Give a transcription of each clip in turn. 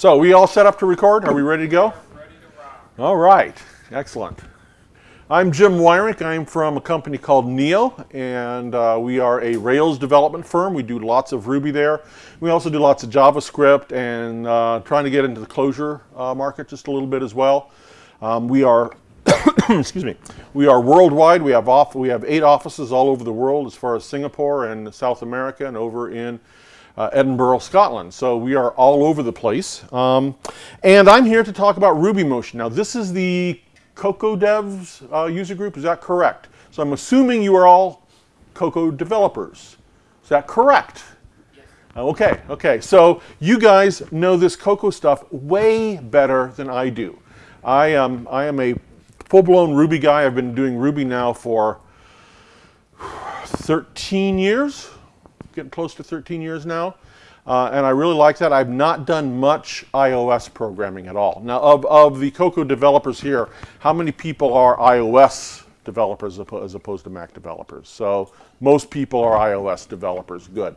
So we all set up to record? Are we ready to go? Ready to rock. All right, excellent. I'm Jim Weirich. I'm from a company called Neo, and uh, we are a Rails development firm. We do lots of Ruby there. We also do lots of JavaScript and uh, trying to get into the Clojure uh, market just a little bit as well. Um, we are, excuse me, we are worldwide. We have off, we have eight offices all over the world, as far as Singapore and South America, and over in uh, Edinburgh, Scotland. So we are all over the place. Um, and I'm here to talk about Ruby Motion. Now this is the Cocoa Devs uh, user group, is that correct? So I'm assuming you are all Cocoa developers. Is that correct? Yes. Okay, okay. So you guys know this Cocoa stuff way better than I do. I am, I am a full-blown Ruby guy. I've been doing Ruby now for 13 years, getting close to 13 years now. Uh, and I really like that. I've not done much iOS programming at all. Now, of, of the Cocoa developers here, how many people are iOS developers as opposed to Mac developers? So most people are iOS developers. Good.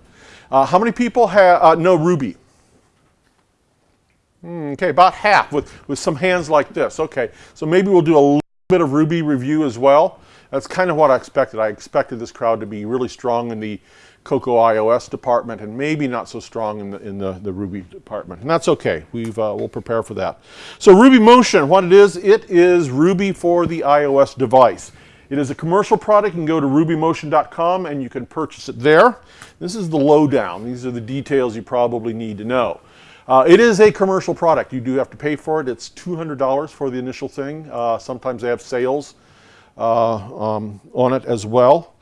Uh, how many people have, uh, know Ruby? Mm, okay, about half with, with some hands like this. Okay, so maybe we'll do a little bit of Ruby review as well. That's kind of what I expected. I expected this crowd to be really strong in the Cocoa iOS department and maybe not so strong in the, in the, the Ruby department. And that's okay. We've, uh, we'll prepare for that. So Ruby Motion, what it is, it is Ruby for the iOS device. It is a commercial product. You can go to rubymotion.com and you can purchase it there. This is the lowdown. These are the details you probably need to know. Uh, it is a commercial product. You do have to pay for it. It's $200 for the initial thing. Uh, sometimes they have sales uh, um, on it as well.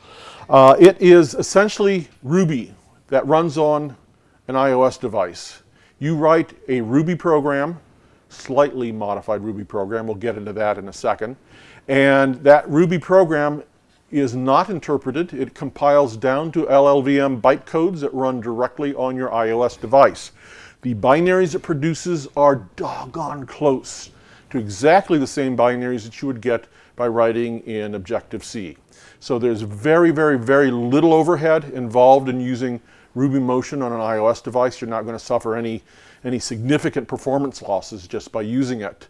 Uh, it is essentially Ruby that runs on an iOS device. You write a Ruby program, slightly modified Ruby program, we'll get into that in a second, and that Ruby program is not interpreted. It compiles down to LLVM bytecodes that run directly on your iOS device. The binaries it produces are doggone close to exactly the same binaries that you would get by writing in Objective-C. So there's very, very, very little overhead involved in using Ruby Motion on an iOS device. You're not going to suffer any, any significant performance losses just by using it.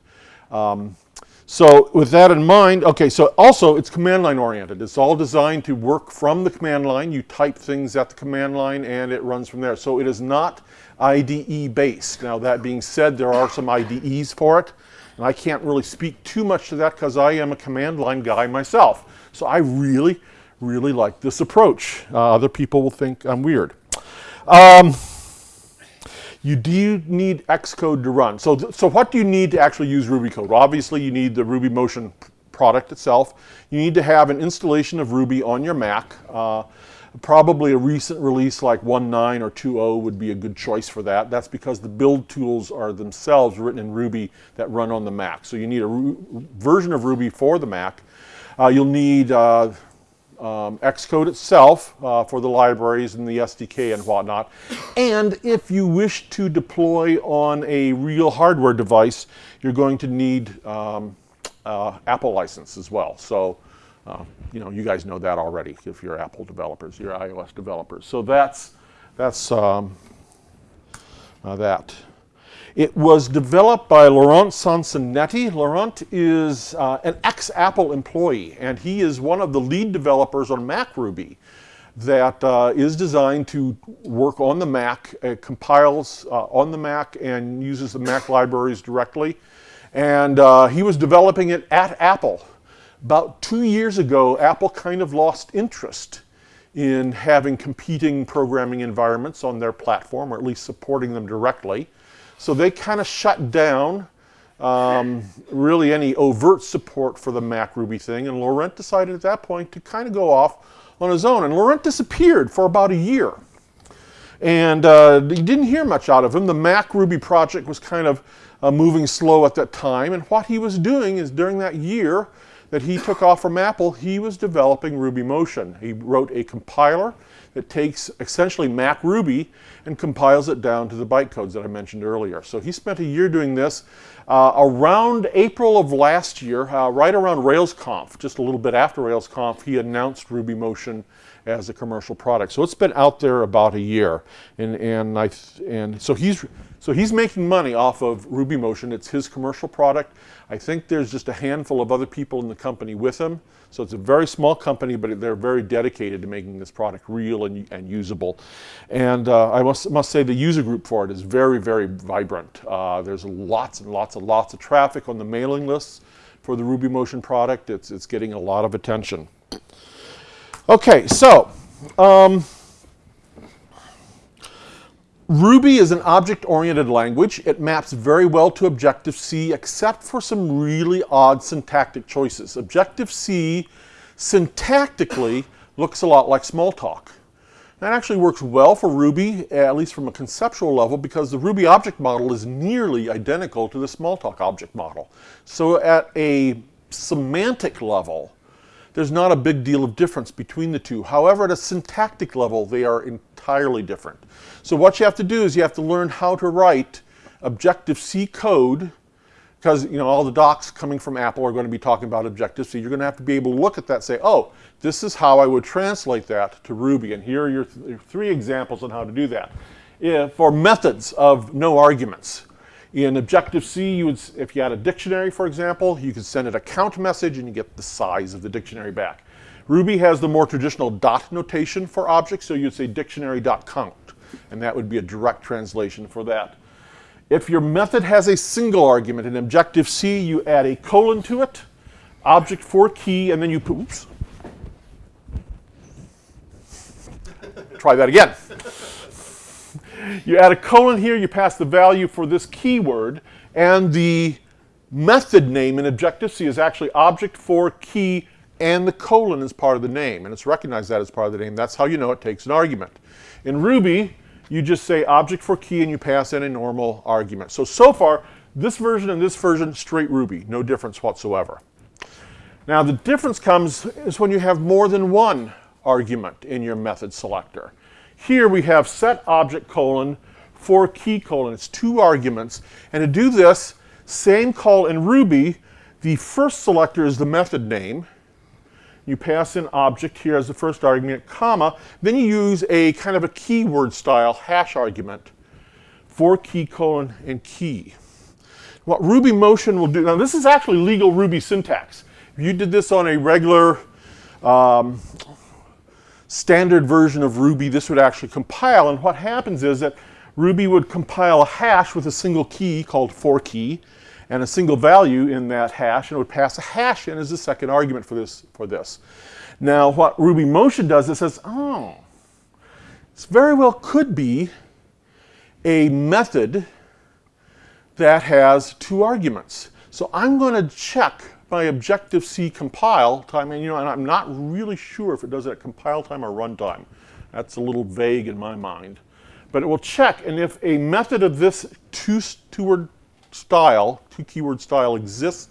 Um, so with that in mind, okay, so also it's command line oriented. It's all designed to work from the command line. You type things at the command line and it runs from there. So it is not IDE based. Now that being said, there are some IDEs for it. And I can't really speak too much to that because I am a command line guy myself. So I really, really like this approach. Uh, other people will think I'm weird. Um, you do need Xcode to run. So, so what do you need to actually use Ruby code? Obviously, you need the Ruby Motion product itself. You need to have an installation of Ruby on your Mac. Uh, probably a recent release like 1.9 or 2.0 would be a good choice for that. That's because the build tools are themselves written in Ruby that run on the Mac. So you need a version of Ruby for the Mac. Uh, you'll need uh, um, Xcode itself uh, for the libraries and the SDK and whatnot. And if you wish to deploy on a real hardware device, you're going to need um, uh, Apple license as well. So, uh, you know, you guys know that already if you're Apple developers, you're iOS developers. So that's, that's um, uh, that. It was developed by Laurent Sansonetti. Laurent is uh, an ex-Apple employee, and he is one of the lead developers on MacRuby that uh, is designed to work on the Mac, it compiles uh, on the Mac and uses the Mac libraries directly. And uh, he was developing it at Apple. About two years ago, Apple kind of lost interest in having competing programming environments on their platform, or at least supporting them directly. So they kind of shut down um, really any overt support for the Mac Ruby thing. And Laurent decided at that point to kind of go off on his own. And Laurent disappeared for about a year. And uh, you didn't hear much out of him. The Mac Ruby project was kind of uh, moving slow at that time. And what he was doing is during that year that he took off from Apple, he was developing Ruby Motion. He wrote a compiler that takes essentially Mac Ruby and compiles it down to the bytecodes that I mentioned earlier. So he spent a year doing this. Uh, around April of last year, uh, right around RailsConf, just a little bit after RailsConf, he announced Ruby Motion as a commercial product. So it's been out there about a year, and and I and so he's so he's making money off of RubyMotion. It's his commercial product. I think there's just a handful of other people in the company with him. So it's a very small company, but they're very dedicated to making this product real and, and usable. And uh, I must, must say the user group for it is very, very vibrant. Uh, there's lots and lots and lots of traffic on the mailing lists for the RubyMotion product. It's, it's getting a lot of attention. Okay, so um, Ruby is an object-oriented language. It maps very well to Objective-C except for some really odd syntactic choices. Objective-C syntactically looks a lot like Smalltalk. That actually works well for Ruby, at least from a conceptual level, because the Ruby object model is nearly identical to the Smalltalk object model. So at a semantic level, there's not a big deal of difference between the two. However, at a syntactic level, they are entirely different. So what you have to do is you have to learn how to write Objective-C code because you know all the docs coming from Apple are going to be talking about Objective-C. You're going to have to be able to look at that and say, oh, this is how I would translate that to Ruby. And here are your, th three examples on how to do that. If, for methods of no arguments. In Objective-C, you would, if you had a dictionary, for example, you could send it a count message and you get the size of the dictionary back. Ruby has the more traditional dot notation for objects, so you'd say dictionary.count, and that would be a direct translation for that. If your method has a single argument in Objective-C, you add a colon to it, object for key, and then you oops. Try that again. You add a colon here, you pass the value for this keyword, and the method name in Objective-C is actually object for key and the colon is part of the name, and it's recognized that as part of the name. That's how you know it takes an argument. In Ruby, you just say object for key and you pass in a normal argument. So, so far, this version and this version, straight Ruby, no difference whatsoever. Now the difference comes is when you have more than one argument in your method selector. Here we have set object colon for key colon. It's two arguments. And to do this, same call in Ruby, the first selector is the method name, you pass in object here as the first argument, comma, then you use a kind of a keyword style hash argument for key colon and key. What RubyMotion will do, now this is actually legal Ruby syntax. If you did this on a regular um, standard version of Ruby, this would actually compile, and what happens is that Ruby would compile a hash with a single key called for key, and a single value in that hash, and it would pass a hash in as the second argument for this. For this. Now, what RubyMotion does is says, oh, this very well could be a method that has two arguments. So I'm going to check my Objective-C compile time, and you know, and I'm not really sure if it does it at compile time or runtime. That's a little vague in my mind. But it will check, and if a method of this two, two-word style, two keyword style exists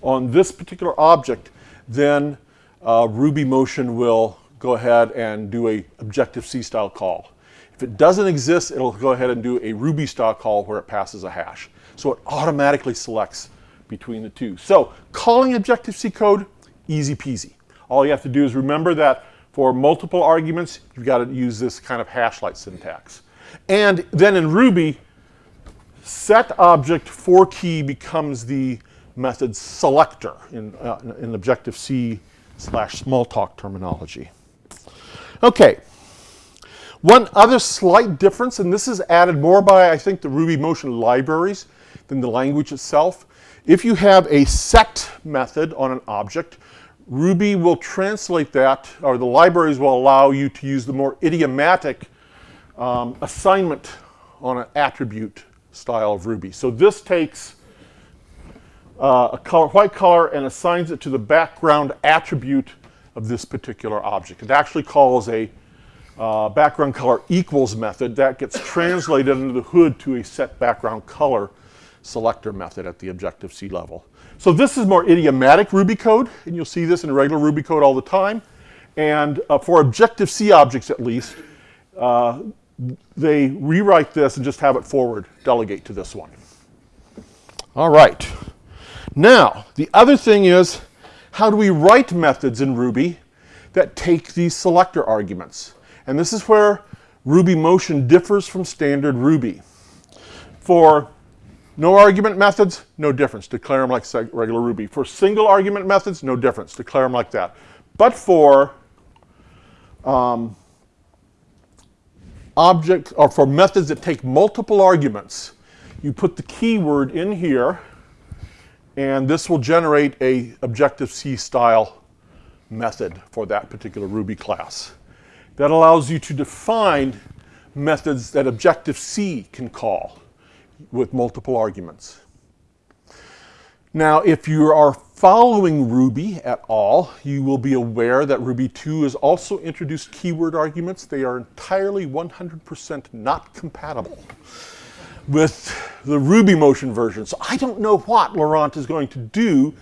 on this particular object, then uh, RubyMotion will go ahead and do a Objective-C style call. If it doesn't exist, it'll go ahead and do a Ruby style call where it passes a hash. So it automatically selects between the two. So calling Objective-C code, easy peasy. All you have to do is remember that for multiple arguments, you've got to use this kind of hash-like syntax. And then in Ruby, set object for key becomes the method selector in, uh, in Objective-C slash Smalltalk terminology. Okay, one other slight difference, and this is added more by, I think, the RubyMotion libraries than the language itself. If you have a set method on an object, Ruby will translate that, or the libraries will allow you to use the more idiomatic um, assignment on an attribute style of Ruby. So this takes uh, a color, white color and assigns it to the background attribute of this particular object. It actually calls a uh, background color equals method that gets translated under the hood to a set background color selector method at the Objective-C level. So this is more idiomatic Ruby code, and you'll see this in regular Ruby code all the time. And uh, for Objective-C objects at least, uh, they rewrite this and just have it forward delegate to this one. All right. Now, the other thing is, how do we write methods in Ruby that take these selector arguments. And this is where Ruby Motion differs from standard Ruby. For no argument methods, no difference. Declare them like regular Ruby. For single argument methods, no difference. Declare them like that. But for um, object or for methods that take multiple arguments, you put the keyword in here, and this will generate a Objective-C style method for that particular Ruby class. That allows you to define methods that Objective-C can call with multiple arguments. Now, if you are following Ruby at all, you will be aware that Ruby 2 has also introduced keyword arguments. They are entirely 100% not compatible with the Ruby Motion version. So I don't know what Laurent is going to do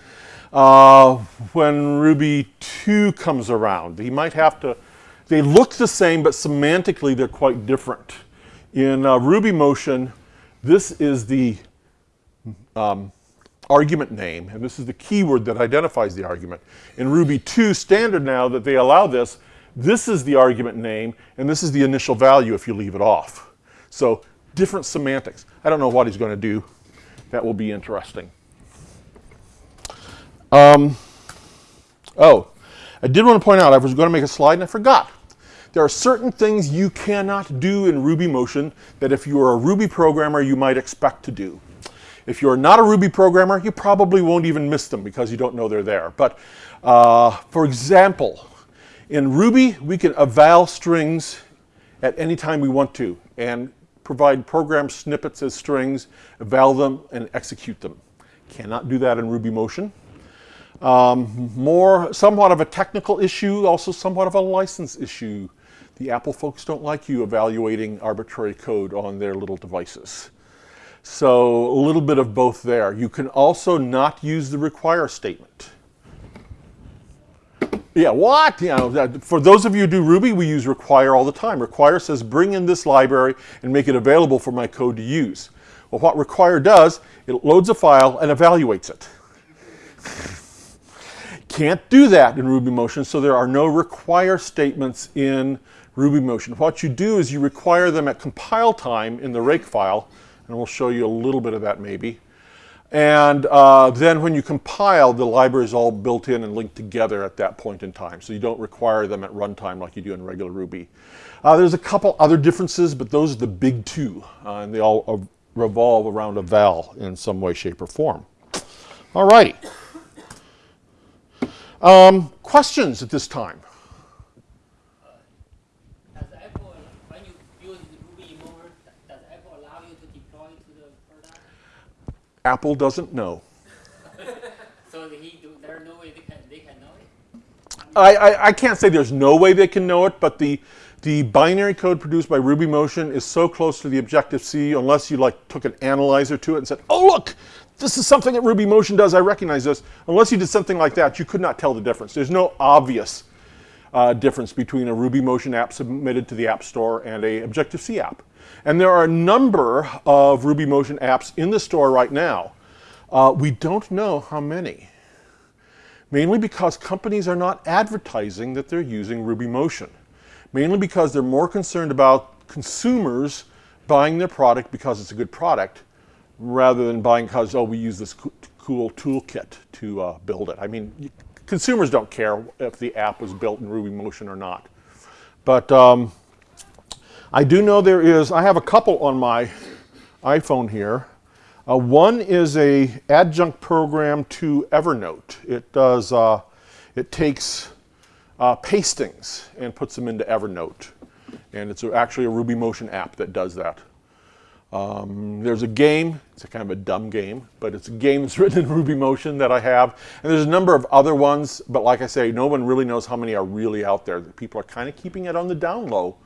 uh, when Ruby 2 comes around. He might have to, they look the same, but semantically they're quite different. In uh, Ruby Motion, this is the um, argument name, and this is the keyword that identifies the argument. In Ruby 2 standard now that they allow this, this is the argument name, and this is the initial value if you leave it off. So different semantics. I don't know what he's going to do. That will be interesting. Um, oh, I did want to point out, I was going to make a slide and I forgot. There are certain things you cannot do in Ruby Motion that if you are a Ruby programmer, you might expect to do. If you're not a Ruby programmer, you probably won't even miss them because you don't know they're there. But uh, for example, in Ruby, we can eval strings at any time we want to and provide program snippets as strings, eval them, and execute them. Cannot do that in Ruby Motion. Um, more, somewhat of a technical issue, also somewhat of a license issue. The Apple folks don't like you evaluating arbitrary code on their little devices. So a little bit of both there. You can also not use the require statement. Yeah, what? You know, for those of you who do Ruby, we use require all the time. Require says bring in this library and make it available for my code to use. Well, what require does, it loads a file and evaluates it. Can't do that in Ruby Motion, so there are no require statements in Ruby Motion. What you do is you require them at compile time in the rake file, and we'll show you a little bit of that maybe. And uh, then when you compile, the library is all built in and linked together at that point in time. So you don't require them at runtime like you do in regular Ruby. Uh, there's a couple other differences, but those are the big two. Uh, and they all revolve around a eval in some way, shape, or form. All righty. Um, questions at this time? Apple doesn't know. so he, there's no way they can, they can know it? I, I, I, can't say there's no way they can know it, but the, the binary code produced by Ruby Motion is so close to the Objective-C, unless you like took an analyzer to it and said, oh look, this is something that Ruby Motion does, I recognize this. Unless you did something like that, you could not tell the difference. There's no obvious uh, difference between a Ruby Motion app submitted to the App Store and a Objective-C app. And there are a number of Ruby Motion apps in the store right now. Uh, we don't know how many. Mainly because companies are not advertising that they're using Ruby Motion. Mainly because they're more concerned about consumers buying their product because it's a good product rather than buying because, oh, we use this co cool toolkit to uh, build it. I mean, consumers don't care if the app was built in Ruby Motion or not. But um, I do know there is, I have a couple on my iPhone here. Uh, one is a adjunct program to Evernote. It does, uh, it takes uh, pastings and puts them into Evernote. And it's actually a Ruby Motion app that does that. Um, there's a game, it's a kind of a dumb game, but it's a game that's written in Ruby Motion that I have. And there's a number of other ones, but like I say, no one really knows how many are really out there. People are kind of keeping it on the down low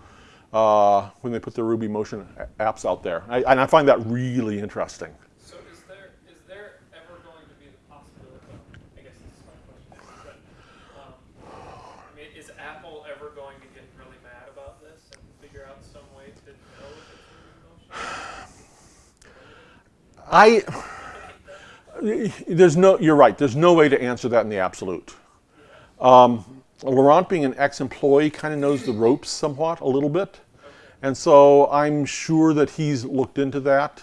uh, when they put their Ruby Motion apps out there. I, and I find that really interesting. So is there, is there ever going to be the possibility, I guess this is my question, but um, I mean, is Apple ever going to get really mad about this and figure out some way to know if it's Ruby Motion? I, there's no, you're right, there's no way to answer that in the absolute. Um, Laurent, being an ex-employee, kind of knows the ropes somewhat, a little bit. And so I'm sure that he's looked into that.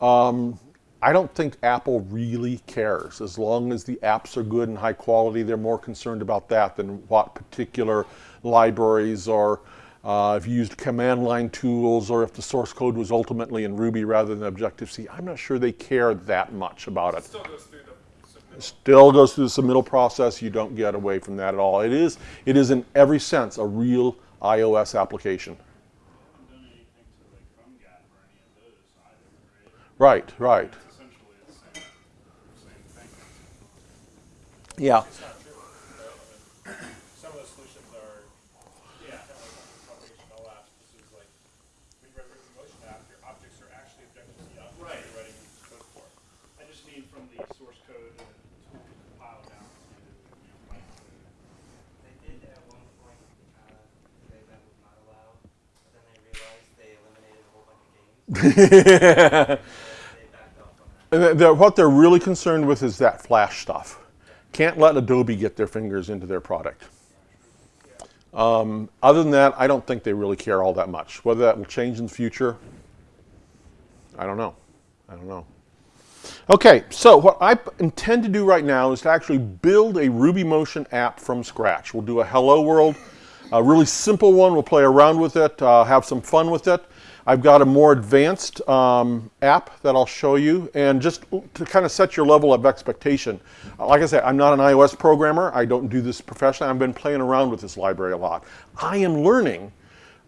Um, I don't think Apple really cares. As long as the apps are good and high quality, they're more concerned about that than what particular libraries or uh, if you used command line tools or if the source code was ultimately in Ruby rather than Objective-C. I'm not sure they care that much about it. Still goes through the submittal. Still goes through the submittal process. You don't get away from that at all. It is, it is in every sense a real iOS application. haven't done anything to like PhoneGap or any of those either, right? Right, Yeah. right. It's essentially the same. Yeah. They're- what they're really concerned with is that flash stuff. Can't let Adobe get their fingers into their product. Um, other than that, I don't think they really care all that much. Whether that will change in the future, I don't know. I don't know. Okay, so what I intend to do right now is to actually build a Ruby Motion app from scratch. We'll do a hello world, a really simple one. We'll play around with it, uh, have some fun with it. I've got a more advanced um, app that I'll show you, and just to kind of set your level of expectation. Like I said, I'm not an iOS programmer. I don't do this professionally. I've been playing around with this library a lot. I am learning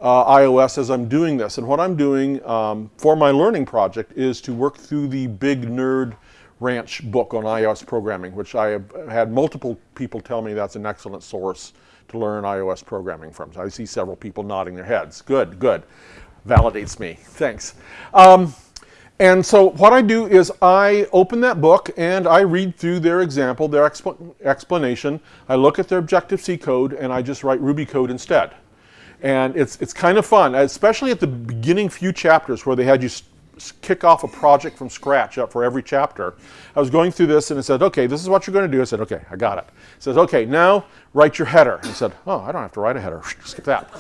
uh, iOS as I'm doing this. And what I'm doing um, for my learning project is to work through the Big Nerd Ranch book on iOS programming, which I have had multiple people tell me that's an excellent source to learn iOS programming from. So I see several people nodding their heads. Good, good. Validates me. Thanks. Um, and so what I do is I open that book and I read through their example, their expl- explanation. I look at their Objective-C code and I just write Ruby code instead. And it's, it's kind of fun, especially at the beginning few chapters where they had you kick off a project from scratch up for every chapter. I was going through this and it said, okay, this is what you're going to do. I said, okay, I got it. It says, okay, now write your header. I said, oh, I don't have to write a header. Skip that.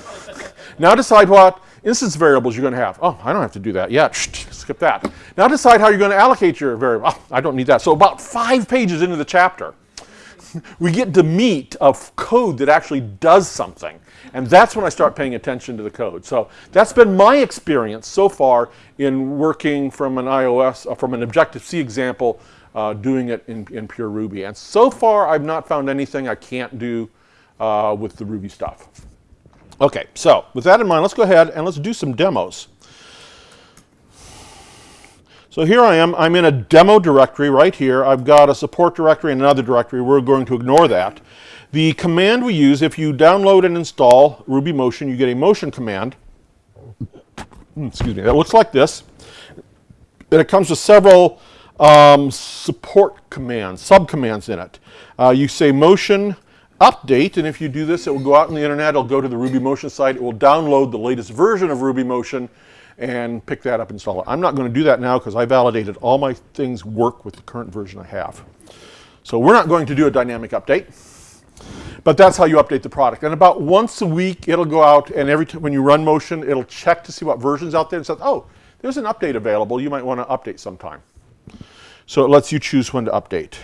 now decide what instance variables you're going to have. Oh, I don't have to do that yet. Skip that. Now decide how you're going to allocate your variable. Oh, I don't need that. So about five pages into the chapter, we get to meat of code that actually does something. And that's when I start paying attention to the code. So that's been my experience so far in working from an iOS, uh, from an Objective-C example, uh, doing it in, in pure Ruby. And so far, I've not found anything I can't do uh, with the Ruby stuff. Okay, so with that in mind, let's go ahead and let's do some demos. So here I am, I'm in a demo directory right here. I've got a support directory and another directory. We're going to ignore that. The command we use, if you download and install Ruby Motion, you get a motion command. Hmm, Excuse me, that looks like this. And it comes with several um, support commands, subcommands in it. Uh, you say motion update, and if you do this, it will go out on the internet, it'll go to the Ruby Motion site, it will download the latest version of Ruby Motion and pick that up and install it. I'm not going to do that now because I validated all my things work with the current version I have. So we're not going to do a dynamic update. But that's how you update the product. And about once a week, it'll go out, and every time when you run motion, it'll check to see what version's out there and says, oh, there's an update available. You might want to update sometime. So it lets you choose when to update.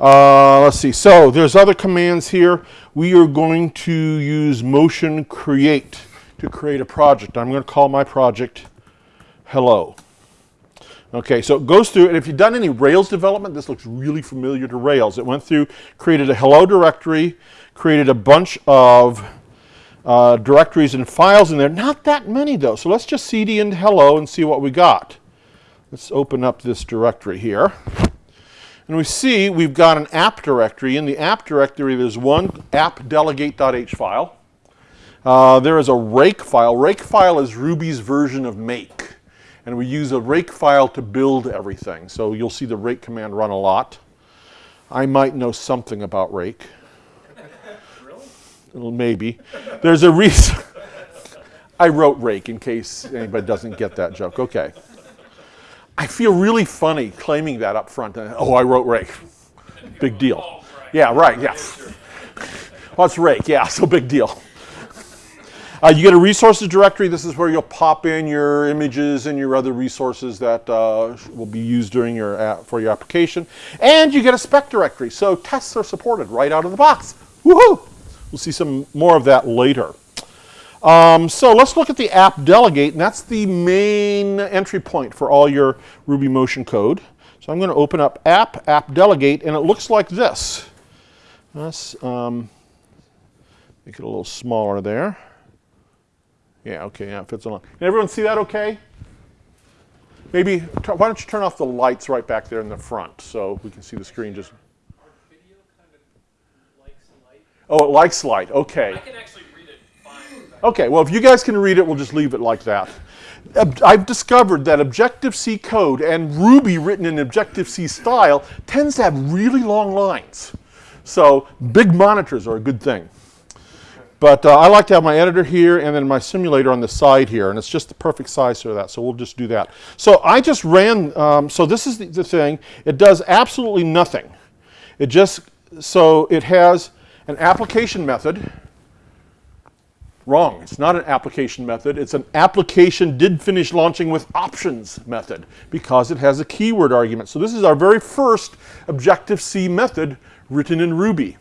Uh, let's see. So there's other commands here. We are going to use motion create to create a project. I'm going to call my project hello. Okay, so it goes through, and if you've done any Rails development, this looks really familiar to Rails. It went through, created a hello directory, created a bunch of uh, directories and files in there. Not that many though, so let's just cd into hello and see what we got. Let's open up this directory here. And we see we've got an app directory. In the app directory, there's one app delegate.h file. Uh, there is a rake file. Rake file is Ruby's version of make. And we use a rake file to build everything. So you'll see the rake command run a lot. I might know something about rake. Really? Well, Maybe. There's a reason. I wrote rake in case anybody doesn't get that joke. Okay. I feel really funny claiming that up front. Uh, Oh, I wrote rake. Big deal. Yeah, right, yeah. Well, it's rake, yeah, so big deal. Uh, you get a resources directory. This is where you'll pop in your images and your other resources that uh, will be used during your app, for your application. And you get a spec directory. So tests are supported right out of the box. Woohoo! We'll see some more of that later. Um, so let's look at the app delegate, and that's the main entry point for all your Ruby motion code. So I'm going to open up app, app delegate, and it looks like this. Let's um, make it a little smaller there. Yeah, okay, yeah, it fits along. Can everyone see that okay? Maybe, why don't you turn off the lights right back there in the front so we can see the screen just. Our video kind of likes light. Oh, it likes light, okay. I can actually read it fine. Okay, well, if you guys can read it, we'll just leave it like that. I've discovered that Objective-C code and Ruby written in Objective-C style tends to have really long lines. So big monitors are a good thing. But uh, I like to have my editor here and then my simulator on the side here, and it's just the perfect size for that, so we'll just do that. So I just ran, um, so this is the, the thing. It does absolutely nothing. It just, so it has an application method, Wrong. It's not an application method. It's an application did finish launching with options method because it has a keyword argument. So this is our very first Objective-C method written in Ruby.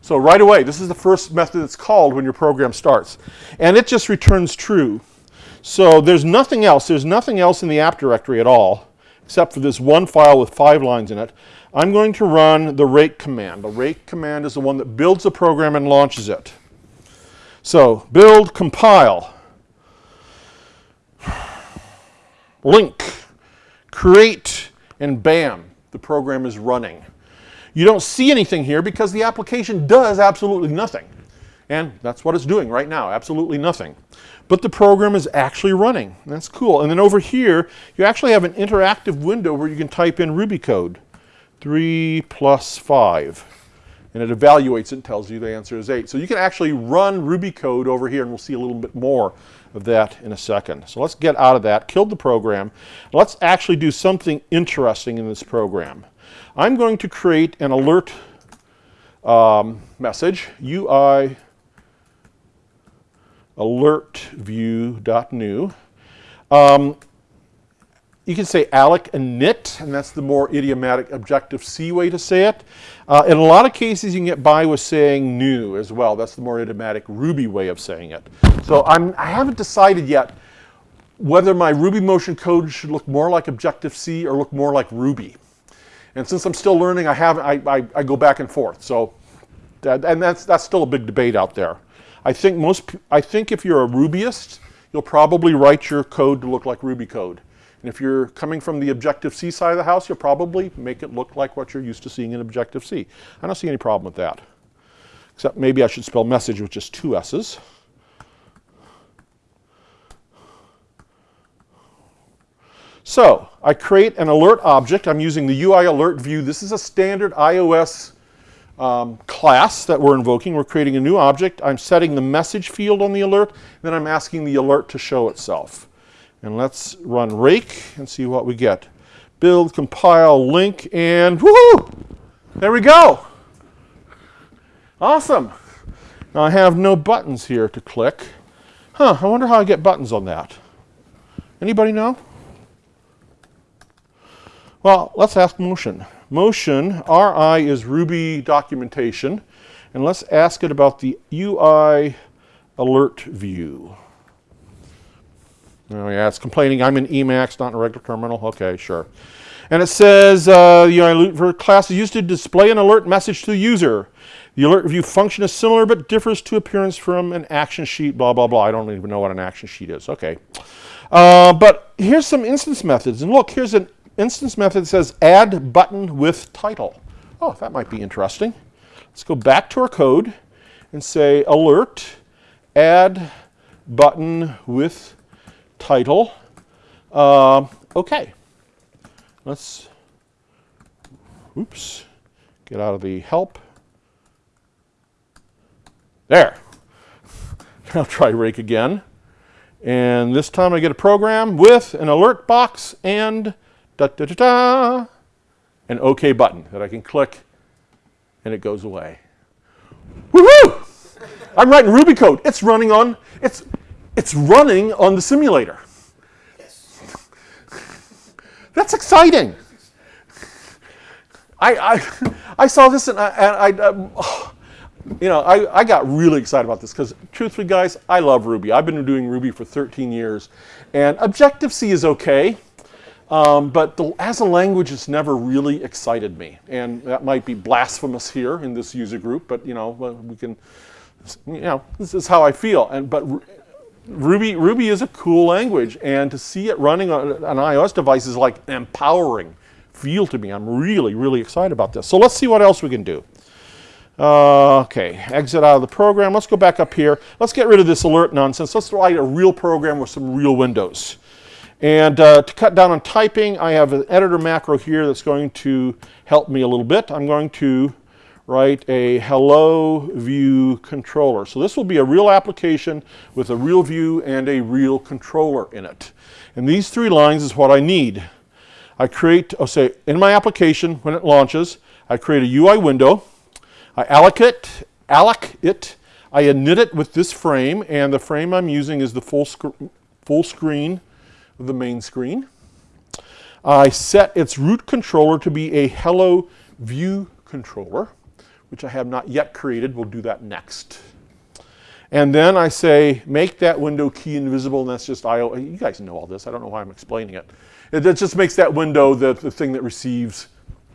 So right away, this is the first method that's called when your program starts. And it just returns true. So there's nothing else. There's nothing else in the app directory at all except for this one file with five lines in it. I'm going to run the rake command. The rake command is the one that builds the program and launches it. So build, compile, link, create, and bam, the program is running. You don't see anything here because the application does absolutely nothing. And that's what it's doing right now, absolutely nothing. But the program is actually running. That's cool. And then over here, you actually have an interactive window where you can type in Ruby code. 3 plus 5 and it evaluates it and tells you the answer is 8. So you can actually run Ruby code over here, and we'll see a little bit more of that in a second. So let's get out of that, killed the program. Let's actually do something interesting in this program. I'm going to create an alert um, message, UI alert view.new. Um, you can say alloc init, and that's the more idiomatic Objective-C way to say it. Uh, in a lot of cases, you can get by with saying new as well. That's the more idiomatic Ruby way of saying it. So I'm, I haven't decided yet whether my Ruby motion code should look more like Objective-C or look more like Ruby. And since I'm still learning, I have I, I, I go back and forth. So, that, and that's that's still a big debate out there. I think most I think if you're a Rubyist, you'll probably write your code to look like Ruby code. And if you're coming from the Objective-C side of the house, you'll probably make it look like what you're used to seeing in Objective-C. I don't see any problem with that. Except maybe I should spell message with just two S's. So I create an alert object. I'm using the UI alert view. This is a standard iOS um, class that we're invoking. We're creating a new object. I'm setting the message field on the alert. Then I'm asking the alert to show itself. And let's run rake and see what we get. Build, compile, link, and woohoo! There we go. Awesome. Now I have no buttons here to click. Huh, I wonder how I get buttons on that. Anybody know? Well, let's ask Motion. Motion, RI is Ruby documentation, and let's ask it about the UI alert view. Oh yeah, it's complaining I'm in Emacs, not in a regular terminal. Okay, sure. And it says uh, the UI alert class is used to display an alert message to the user. The alert view function is similar but differs to appearance from an action sheet, blah, blah, blah. I don't even know what an action sheet is. Okay. Uh, but here's some instance methods. And look, here's an instance method says add button with title. Oh, that might be interesting. Let's go back to our code and say alert, add button with title. Uh, okay. Let's, oops, get out of the help. There. I'll try rake again. And this time I get a program with an alert box and da da da da, an OK button that I can click and it goes away. Woohoo! I'm writing Ruby code. It's running on it's it's running on the simulator. Yes. That's exciting. I, I, I saw this and I, and I um, you know, I, I got really excited about this because truthfully, guys, I love Ruby. I've been doing Ruby for 13 years, and Objective-C is okay, um, but the, as a language, it's never really excited me. And that might be blasphemous here in this user group, but you know, we can, you know, this is how I feel. And but Ruby, Ruby is a cool language, and to see it running on an iOS device is like empowering feel to me. I'm really, really excited about this. So let's see what else we can do. Uh, okay, exit out of the program. Let's go back up here. Let's get rid of this alert nonsense. Let's write a real program with some real windows. And uh, to cut down on typing, I have an editor macro here that's going to help me a little bit. I'm going to write a hello view controller. So this will be a real application with a real view and a real controller in it. And these three lines is what I need. I create, I'll say, in my application, when it launches, I create a UI window. I allocate, alloc it, I init it with this frame, and the frame I'm using is the full, sc full screen the main screen. I set its root controller to be a hello view controller, which I have not yet created. We'll do that next. And then I say, make that window key invisible, and that's just IO. You guys know all this. I don't know why I'm explaining it. It, just makes that window the, the thing that receives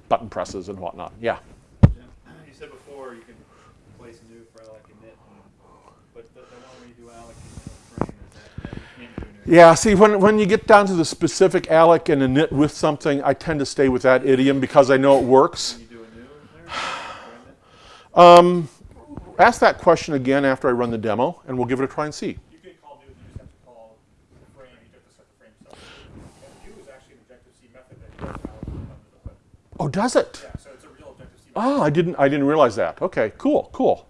button presses and whatnot. Yeah. You said before you can place new for alloc init, and- but the, the one where you do alloc init frame is that, that you can't do new. Yeah, see, when, when you get down to the specific alloc and a knit with something, I tend to stay with that idiom because I know it works. Can you do a new there? Um, ask that question again after I run the demo, and we'll give it a try and see. You can call new, you just have to call the frame, you have to set the frame stuff. And new is actually an Objective-C method that does alloc under the hood. Oh, does it? Yeah, so it's a real Objective-C method. Oh, I didn't, I didn't realize that. Okay, cool, cool.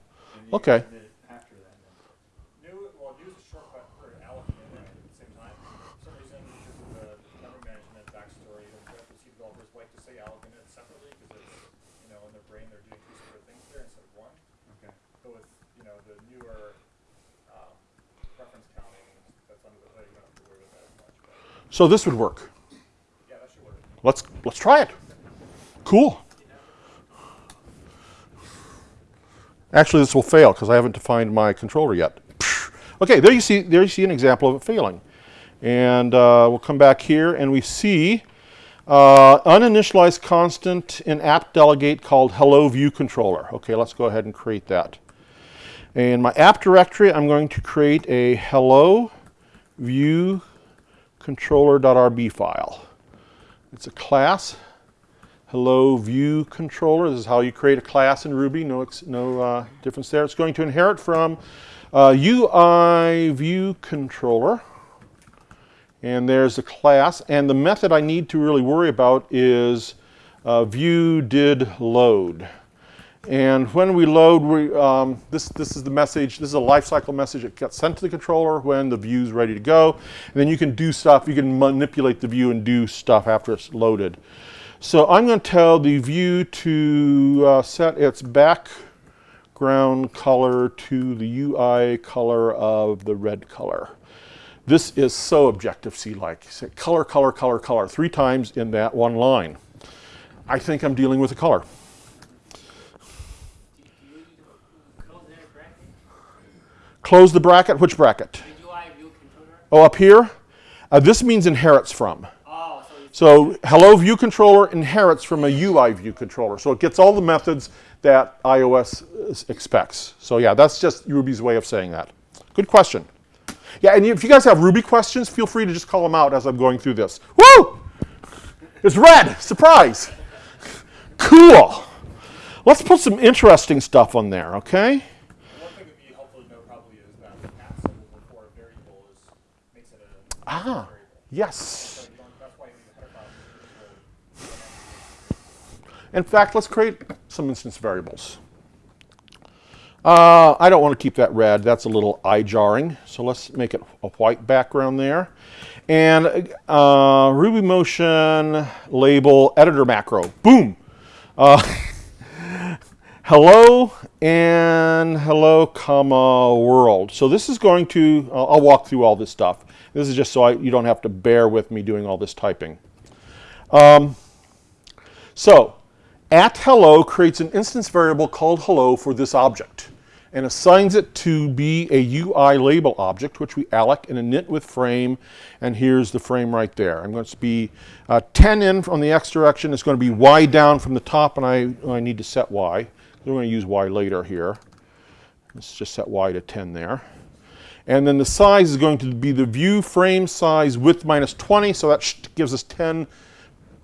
Okay. can submit it after that then. New, well, new is a shortcut for alloc and init at the same time. For some reason, because of the memory management backstory, Objective-C developers like to say alloc and init separately because it's, you know, in their brain, they're doing two separate things there instead of one. Okay. But with, you know, the newer, um, reference counting, that's under the hood, you don't have to worry about that as much, but, So this would work. yeah, that should work. Let's, let's try it. Cool. Actually, this will fail because I haven't defined my controller yet. Okay, there you see, there you see an example of it failing. And uh, we'll come back here and we see uh, uninitialized constant in app delegate called hello view controller. Okay, let's go ahead and create that. In my app directory, I'm going to create a hello view controller.rb file. It's a class. Hello view controller. This is how you create a class in Ruby. No, no uh, difference there. It's going to inherit from uh, UI view controller. And there's a class. And the method I need to really worry about is uh, view did load. And when we load, we, um, this, this is the message, this is a lifecycle message that gets sent to the controller when the view's ready to go. And then you can do stuff, you can manipulate the view and do stuff after it's loaded. So I'm going to tell the view to uh, set its background color to the UI color of the red color. This is so Objective-C-like. Say color, color, color, color, three times in that one line. I think I'm dealing with a color. Do you need to close that bracket? Close the bracket. Which bracket? The UI view controller? Oh, up here? Uh, this means inherits from. Oh, so So hello view controller inherits from a UI view controller. So it gets all the methods that iOS expects. So yeah, that's just Ruby's way of saying that. Good question. Yeah, and if you guys have Ruby questions, feel free to just call them out as I'm going through this. Woo! It's red. Surprise. Cool. Let's put some interesting stuff on there, okay? One thing that'd be helpful to know probably is that the cat symbol before a variable is, makes it a Ah, variable. yes. So you don't, that's why you need a header yes. In fact, let's create some instance variables. Uh, I don't want to keep that red. That's a little eye jarring. So let's make it a white background there. And uh, Ruby Motion label editor macro. Boom. Uh, hello and hello comma world. So this is going to, I'll, I'll walk through all this stuff. This is just so I, you don't have to bear with me doing all this typing. Um, so at hello creates an instance variable called hello for this object and assigns it to be a UI label object, which we alloc in init with frame, and here's the frame right there. I'm going to be uh, 10 in from the x direction. It's going to be y down from the top, and I, I need to set y. We're going to use y later here. Let's just set y to 10 there. And then the size is going to be the view frame size width minus 20, so that gives us 10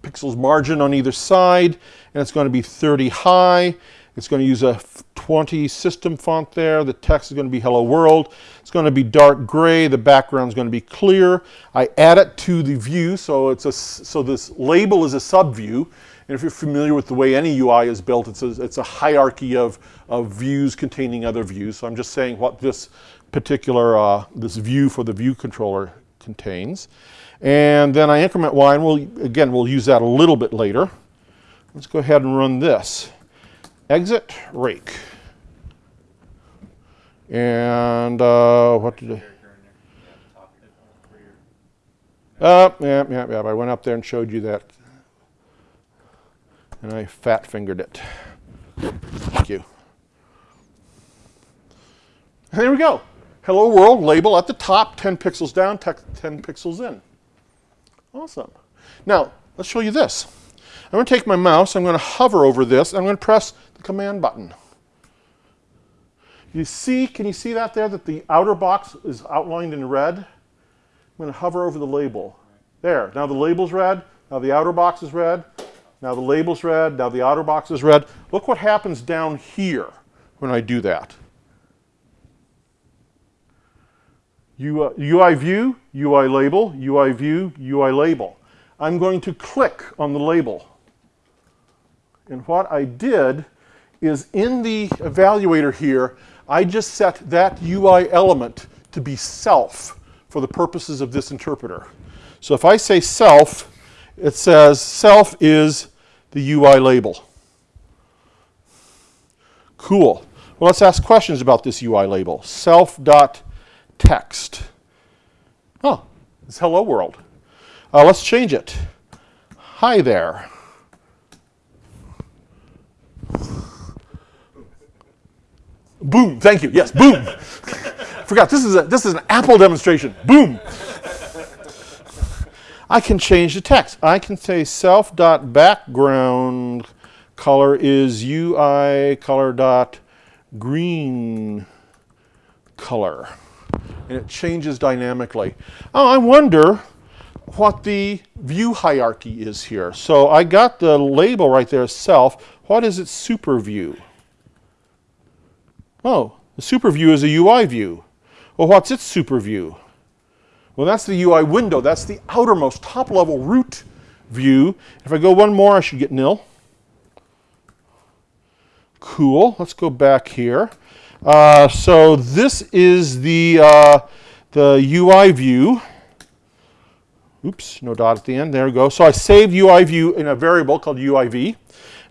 pixels margin on either side, and it's going to be 30 high. It's going to use a 20 system font there. The text is going to be hello world. It's going to be dark gray. The background is going to be clear. I add it to the view, so it's a so this label is a subview. And if you're familiar with the way any UI is built, it's a, it's a hierarchy of, of views containing other views. So I'm just saying what this particular uh, this view for the view controller contains. And then I increment y, and we'll, again, we'll use that a little bit later. Let's go ahead and run this exit rake. And uh, what did I? Uh, yeah, yeah, yeah. I went up there and showed you that. And I fat fingered it. Thank you. And there we go. Hello world label at the top, 10 pixels down, 10 pixels in. Awesome. Now, let's show you this. I'm going to take my mouse, I'm going to hover over this, and I'm going to press the command button. You see, can you see that there, that the outer box is outlined in red? I'm going to hover over the label. There, now the label's red, now the outer box is red, now the label's red, now the outer box is red. Look what happens down here when I do that. UI uh, view, UI label, UI view, UI label. I'm going to click on the label. And what I did is in the evaluator here, I just set that UI element to be self for the purposes of this interpreter. So if I say self, it says self is the UI label. Cool. Well, let's ask questions about this UI label. Self.text. Oh, it's hello world. Uh, let's change it. Hi there. Boom. Thank you. Yes, boom. Forgot this is a this is an Apple demonstration. Boom. I can change the text. I can say self dot background color is UI color dot green color. And it changes dynamically. Oh, I wonder what the view hierarchy is here. So I got the label right there, self. What is its super view? Oh, the super view is a UI view. Well, what's its super view? Well, that's the UI window. That's the outermost top level root view. If I go one more, I should get nil. Cool. Let's go back here. Uh, so this is the, uh, the UI view. Oops, no dot at the end. There we go. So I saved UI view in a variable called UIV.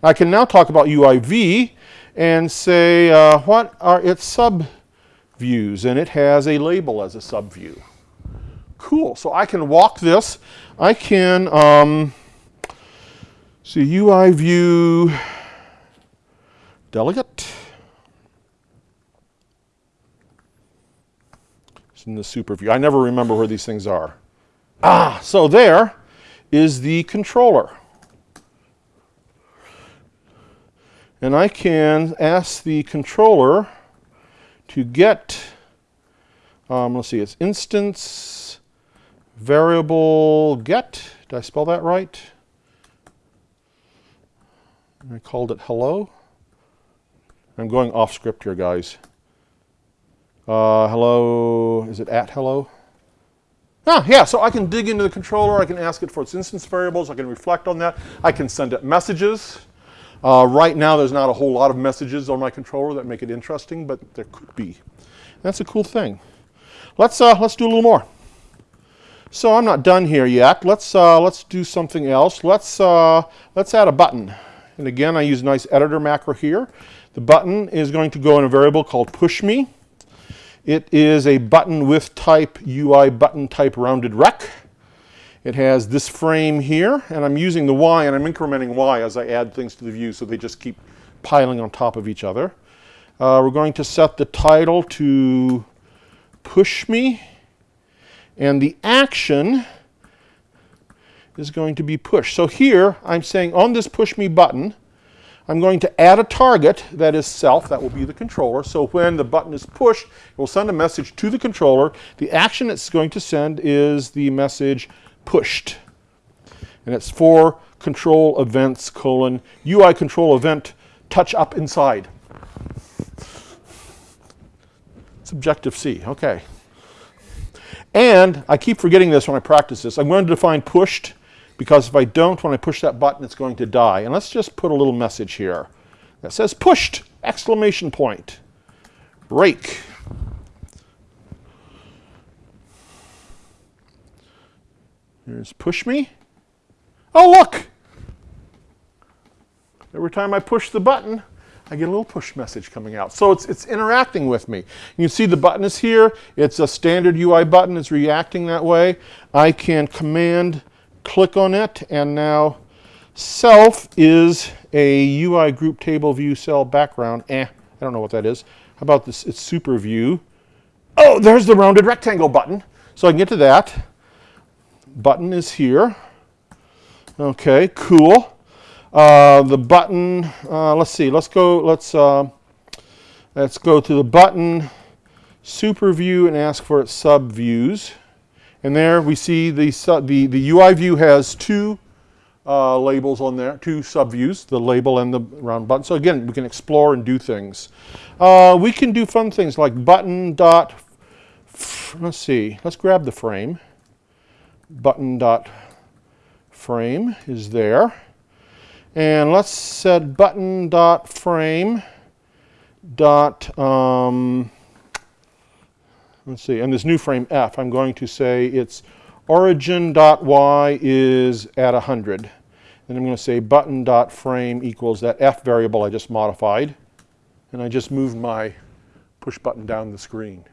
I can now talk about UIV and say uh, what are its subviews, and it has a label as a subview. Cool. So I can walk this. I can um, see UI view delegate. It's in the super view. I never remember where these things are. Ah, so there is the controller. And I can ask the controller to get, um, let's see, it's instance variable get. Did I spell that right? I called it hello. I'm going off script here, guys. Uh, hello, is it at hello? Ah, yeah, so I can dig into the controller. I can ask it for its instance variables. I can reflect on that. I can send it messages. Uh, right now, there's not a whole lot of messages on my controller that make it interesting, but there could be. That's a cool thing. Let's, uh, let's do a little more. So I'm not done here yet. Let's, uh, let's do something else. Let's, uh, let's add a button. and again, I use a nice editor macro here. The button is going to go in a variable called push me. It is a button with type UI button type rounded rect. It has this frame here, and I'm using the Y and I'm incrementing Y as I add things to the view so they just keep piling on top of each other. Uh, we're going to set the title to push me, and the action is going to be push. So here I'm saying on this push me button, I'm going to add a target that is self, that will be the controller. So when the button is pushed, it will send a message to the controller. The action it's going to send is the message pushed. And it's for control events colon UI control event touch up inside. It's Objective C, okay. And I keep forgetting this when I practice this. I'm going to define pushed because if I don't, when I push that button, it's going to die. And let's just put a little message here that says pushed, exclamation point, rake. Here's push me. Oh, look! Every time I push the button, I get a little push message coming out. So it's, it's interacting with me. You see the button is here. It's a standard UI button. It's reacting that way. I can command click on it, and now self is a UI group table view cell background. Eh, I don't know what that is. How about this? It's super view. Oh, there's the rounded rectangle button. So I can get to that. Button is here. Okay, cool. Uh, the button, uh, let's see, let's go, let's, uh, let's go to the button super view and ask for its sub views. And there we see the, the, the UI view has two uh, labels on there, two subviews, the label and the round button. So again, we can explore and do things. Uh, we can do fun things like button dot, let's see, let's grab the frame. Button dot frame is there. And let's set button dot frame dot, um, let's see, and this new frame f, I'm going to say it's origin dot y is at 100. And I'm going to say button dot frame equals that f variable I just modified. And I just moved my push button down the screen.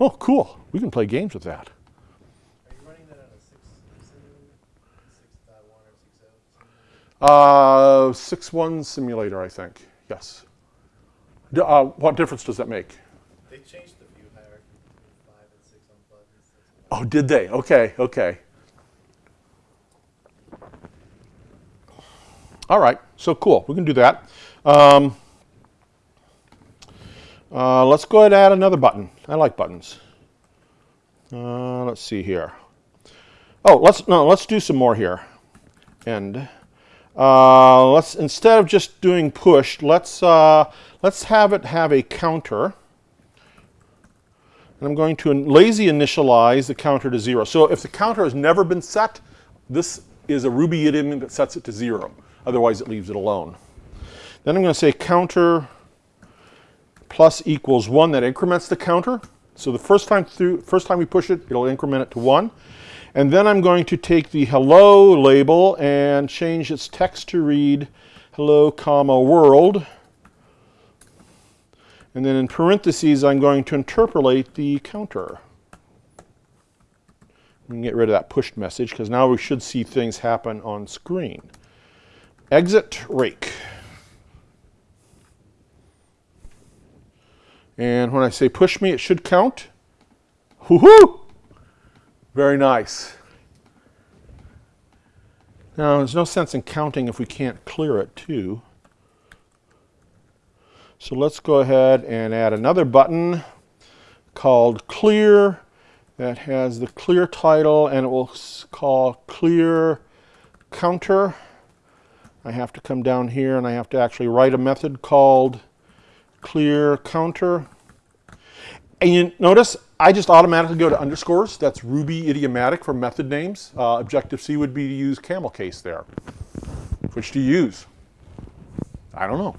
Oh, cool. We can play games with that. Are you running that on a six, six dot one or six oh? Uh, 6.1 simulator, I think. Yes. D- uh, what difference does that make? They changed the view hierarchy from five and six on buttons. That's Oh, did they? Okay, okay. All right, so cool. We can do that. Um, uh, let's go ahead and add another button. I like buttons. Uh, let's see here. Oh, let's no, let's do some more here. And uh, let's instead of just doing push, let's uh, let's have it have a counter. And I'm going to lazy initialize the counter to zero. So if the counter has never been set, this is a Ruby idiom that sets it to zero. Otherwise, it leaves it alone. Then I'm going to say counter plus equals one. That increments the counter. So the first time through, first time we push it, it'll increment it to one. And then I'm going to take the hello label and change its text to read hello comma world. And then in parentheses, I'm going to interpolate the counter. We can get rid of that pushed message because now we should see things happen on screen. Exit rake. And when I say push me, it should count. Woohoo! Very nice. Now, there's no sense in counting if we can't clear it too. So let's go ahead and add another button called clear that has the clear title and it will call clear counter. I have to come down here and I have to actually write a method called clear counter. And you notice I just automatically go to underscores. That's Ruby idiomatic for method names. Uh, Objective-C would be to use camel case there. Which do you use? I don't know.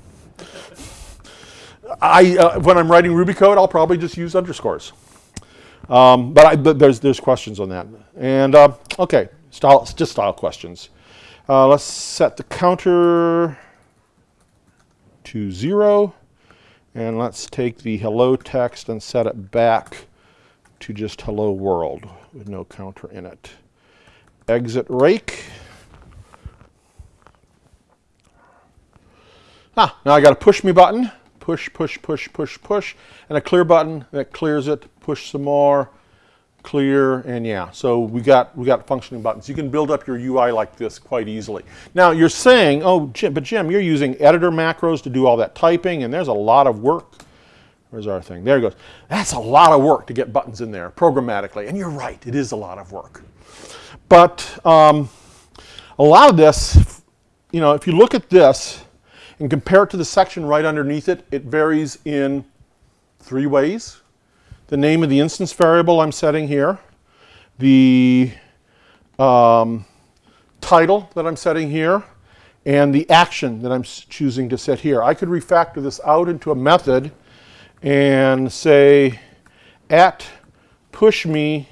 I, uh, when I'm writing Ruby code, I'll probably just use underscores. Um, but, I, but there's, there's questions on that. And uh, okay, style, just style questions. Uh, let's set the counter to zero. And let's take the hello text and set it back to just hello world with no counter in it. Exit rake. Ah, now I got a push me button. Push, push, push, push, push. And a clear button that clears it. Push some more. Clear, and yeah. So we got we got functioning buttons. You can build up your UI like this quite easily. Now you're saying, oh, Jim, but Jim, you're using editor macros to do all that typing, and there's a lot of work. Where's our thing? There it goes. That's a lot of work to get buttons in there programmatically. And you're right, it is a lot of work. But um, a lot of this, you know, if you look at this and compare it to the section right underneath it, it varies in three ways. The name of the instance variable I'm setting here, the um, title that I'm setting here, and the action that I'm choosing to set here. I could refactor this out into a method and say at push me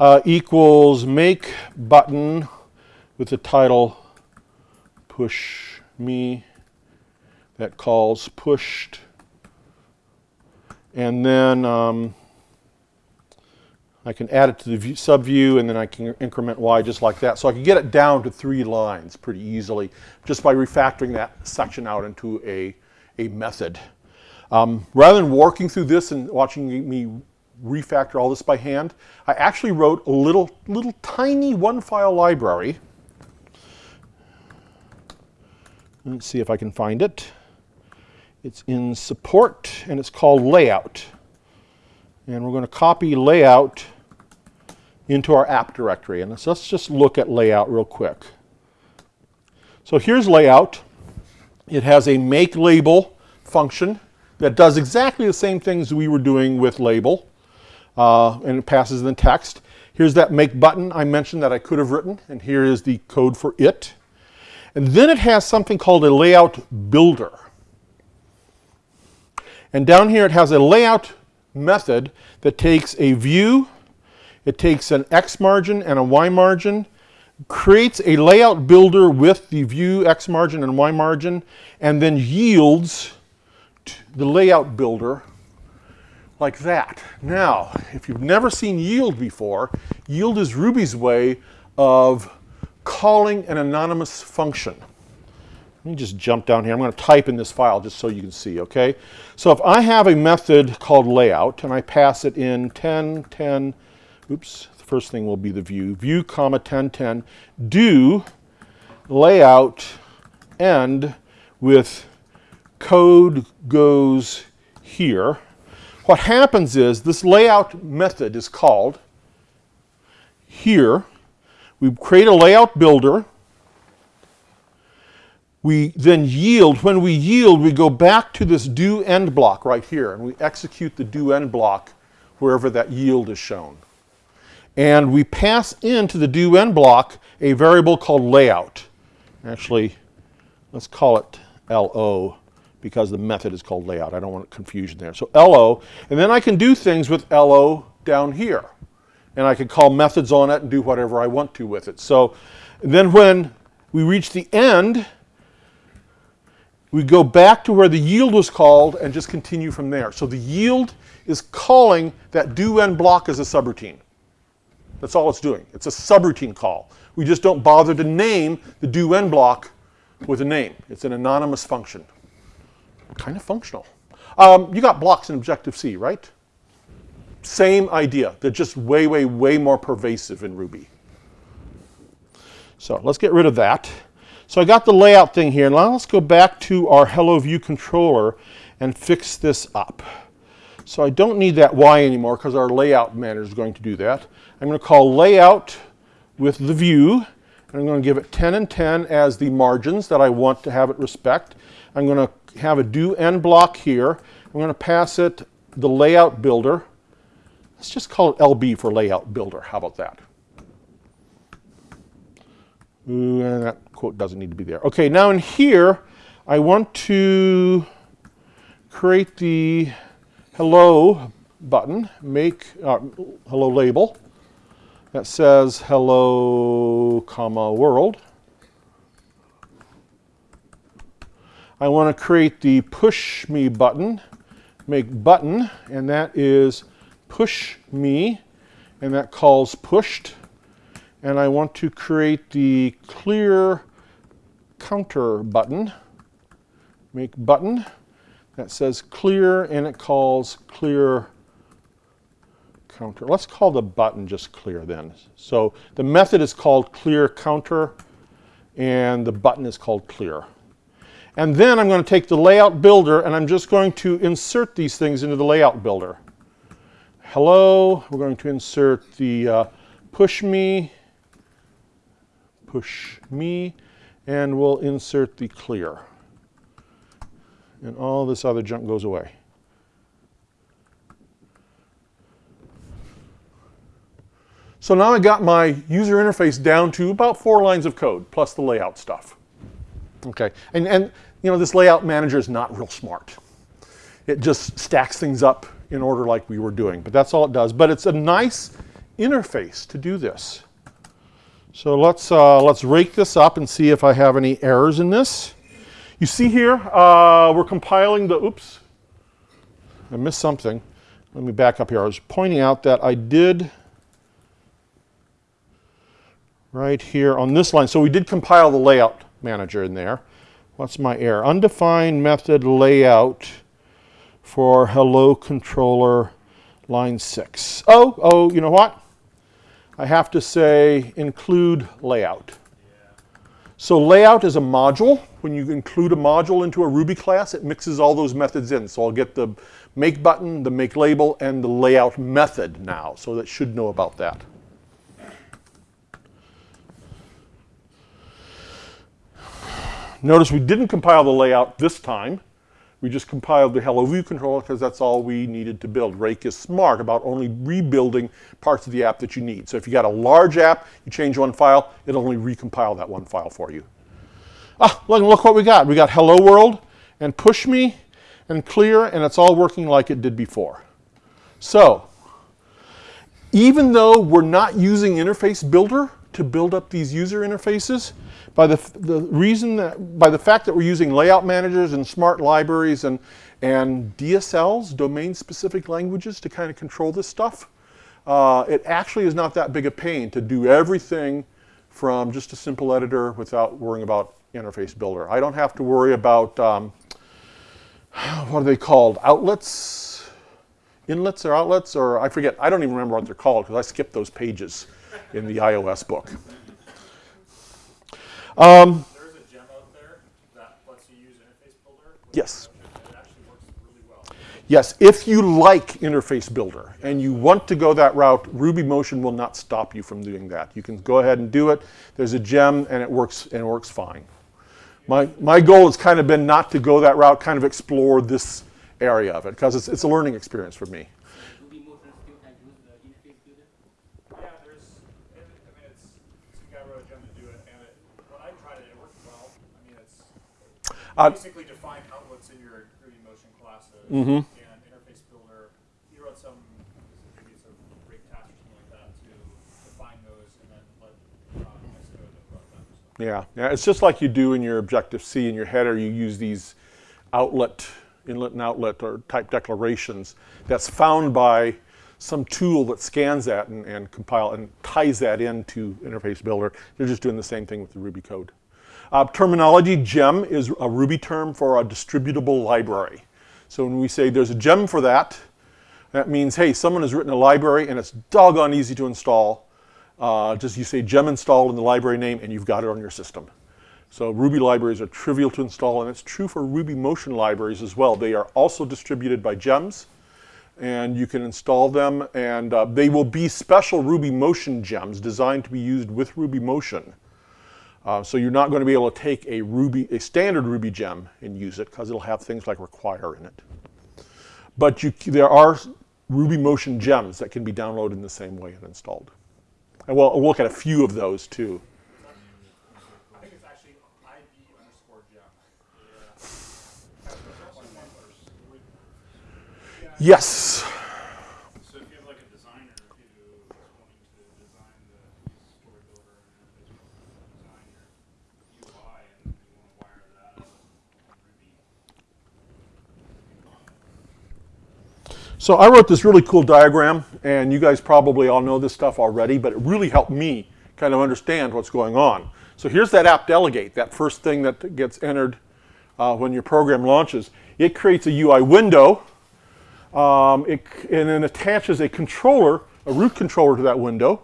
uh, equals make button with the title push me that calls pushed and then um, I can add it to the view, subview and then I can increment y just like that. So I can get it down to three lines pretty easily just by refactoring that section out into a, a method. Um, rather than working through this and watching me refactor all this by hand, I actually wrote a little, little tiny one file library. Let's see if I can find it. It's in support and it's called layout. And we're going to copy layout into our app directory. And let's, let's just look at layout real quick. So here's layout. It has a make label function that does exactly the same things we were doing with label. Uh, and it passes the text. Here's that make button I mentioned that I could have written, and here is the code for it. And then it has something called a layout builder. And down here it has a layout method that takes a view, it takes an X margin and a Y margin, creates a layout builder with the view X margin and Y margin, and then yields the layout builder like that. Now, if you've never seen yield before, yield is Ruby's way of calling an anonymous function. Let me just jump down here. I'm going to type in this file just so you can see, okay? So if I have a method called layout and I pass it in 10, 10, oops, the first thing will be the view, view comma 10, 10, do layout end with code goes here. What happens is this layout method is called here. We create a layout builder. We then yield. When we yield, we go back to this do end block right here, and we execute the do end block wherever that yield is shown. And we pass into the do end block a variable called layout. Actually, let's call it LO because the method is called layout. I don't want confusion there. So LO, and then I can do things with LO down here. And I can call methods on it and do whatever I want to with it. So then when we reach the end, we go back to where the yield was called and just continue from there. So the yield is calling that do end block as a subroutine. That's all it's doing. It's a subroutine call. We just don't bother to name the do end block with a name. It's an anonymous function. Kind of functional. Um, you got blocks in Objective-C, right? Same idea. They're just way, way, way more pervasive in Ruby. So let's get rid of that. So I got the layout thing here. Now let's go back to our Hello View controller and fix this up. So I don't need that Y anymore because our layout manager is going to do that. I'm going to call layout with the view. And I'm going to give it 10 and 10 as the margins that I want to have it respect. I'm going to have a do end block here. I'm going to pass it the layout builder. Let's just call it LB for layout builder. How about that? Ooh, and that quote doesn't need to be there. Okay, now in here, I want to create the hello button, make uh, hello label that says hello comma world. I want to create the push me button, make button, and that is push me, and that calls pushed. And I want to create the clear counter button, make button, that says clear, and it calls clear counter. Let's call the button just clear then. So the method is called clear counter, and the button is called clear. And then I'm going to take the layout builder and I'm just going to insert these things into the layout builder. Hello, we're going to insert the uh, push me, push me, and we'll insert the clear. And all this other junk goes away. So now I got my user interface down to about four lines of code plus the layout stuff. Okay, and, and you know, this layout manager is not real smart. It just stacks things up in order like we were doing, but that's all it does. But it's a nice interface to do this. So let's, uh, let's rake this up and see if I have any errors in this. You see here, uh, we're compiling the, oops, I missed something. Let me back up here. I was pointing out that I did right here on this line. So we did compile the layout manager in there. What's my error? Undefined method layout for hello controller line six. Oh, oh, you know what? I have to say include layout. So layout is a module. When you include a module into a Ruby class, it mixes all those methods in. So I'll get the make button, the make label, and the layout method now. So that should know about that. Notice we didn't compile the layout this time. We just compiled the Hello View controller because that's all we needed to build. Rake is smart about only rebuilding parts of the app that you need. So if you got a large app, you change one file, it'll only recompile that one file for you. Ah, look, look what we got. We got Hello World and Push Me and Clear, and it's all working like it did before. So, even though we're not using Interface Builder to build up these user interfaces, by the, the reason that, by the fact that we're using layout managers and smart libraries and, and DSLs, domain-specific languages, to kind of control this stuff, uh, it actually is not that big a pain to do everything from just a simple editor without worrying about interface builder. I don't have to worry about, um, what are they called, outlets? Inlets or outlets, or I forget, I don't even remember what they're called because I skipped those pages in the iOS book. Um, There's a gem out there that lets you use Interface Builder. Yes. Really well. yes, if you like Interface Builder and you want to go that route, Ruby Motion will not stop you from doing that. You can go ahead and do it. There's a gem and it works and it works fine. My, my goal has kind of been not to go that route, kind of explore this area of it because it's, it's a learning experience for me. Ruby motion still can use the interface builder? Yeah, there's, it, I mean, it's, some guy wrote a gem to do it, and it, when I tried it, it worked well. I mean, it's Uh, basically define outlets in your Ruby motion classes Mhm. and interface builder. He wrote some, maybe it's a rake task or something like that to define those and then let uh, Xcode run them. Yeah, yeah, it's just like you do in your Objective C in your header. You use these outlet, inlet and outlet or type declarations that's found by some tool that scans that and, and compile and ties that into Interface Builder. They're just doing the same thing with the Ruby code. Uh, terminology, gem is a Ruby term for a distributable library. So when we say there's a gem for that, that means, hey, someone has written a library and it's doggone easy to install. Uh, just you say gem install in the library name and you've got it on your system. So Ruby libraries are trivial to install and it's true for Ruby Motion libraries as well. They are also distributed by gems and you can install them and uh, they will be special Ruby Motion gems designed to be used with Ruby Motion. Uh, so you're not going to be able to take a Ruby, a standard Ruby gem and use it because it'll have things like require in it. But you, there are Ruby Motion gems that can be downloaded in the same way and installed. And we'll, we'll look at a few of those too. Yes. So if you have like a designer who is wanting to design the story builder and then they design your UI and you want to wire that up on Ruby, So I wrote this really cool diagram, and you guys probably all know this stuff already, but it really helped me kind of understand what's going on. So here's that app delegate, that first thing that gets entered uh, when your program launches. It creates a UI window, um, it, and then attaches a controller, a root controller to that window.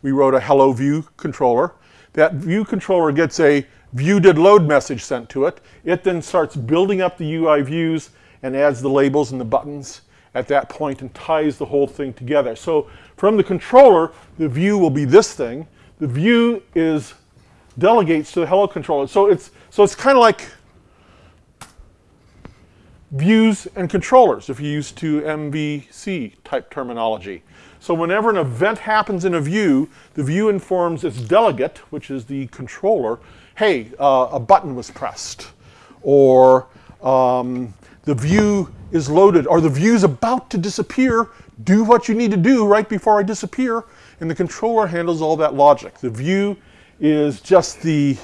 We wrote a hello view controller. That view controller gets a view did load message sent to it. It then starts building up the UI views and adds the labels and the buttons at that point and ties the whole thing together. So from the controller, the view will be this thing. The view is delegates to the hello controller. So it's so it's kind of like views and controllers if you use to MVC type terminology. So whenever an event happens in a view, the view informs its delegate, which is the controller, hey, uh, a button was pressed, or um, the view is loaded, or the view is about to disappear. Do what you need to do right before I disappear, and the controller handles all that logic. The view is just the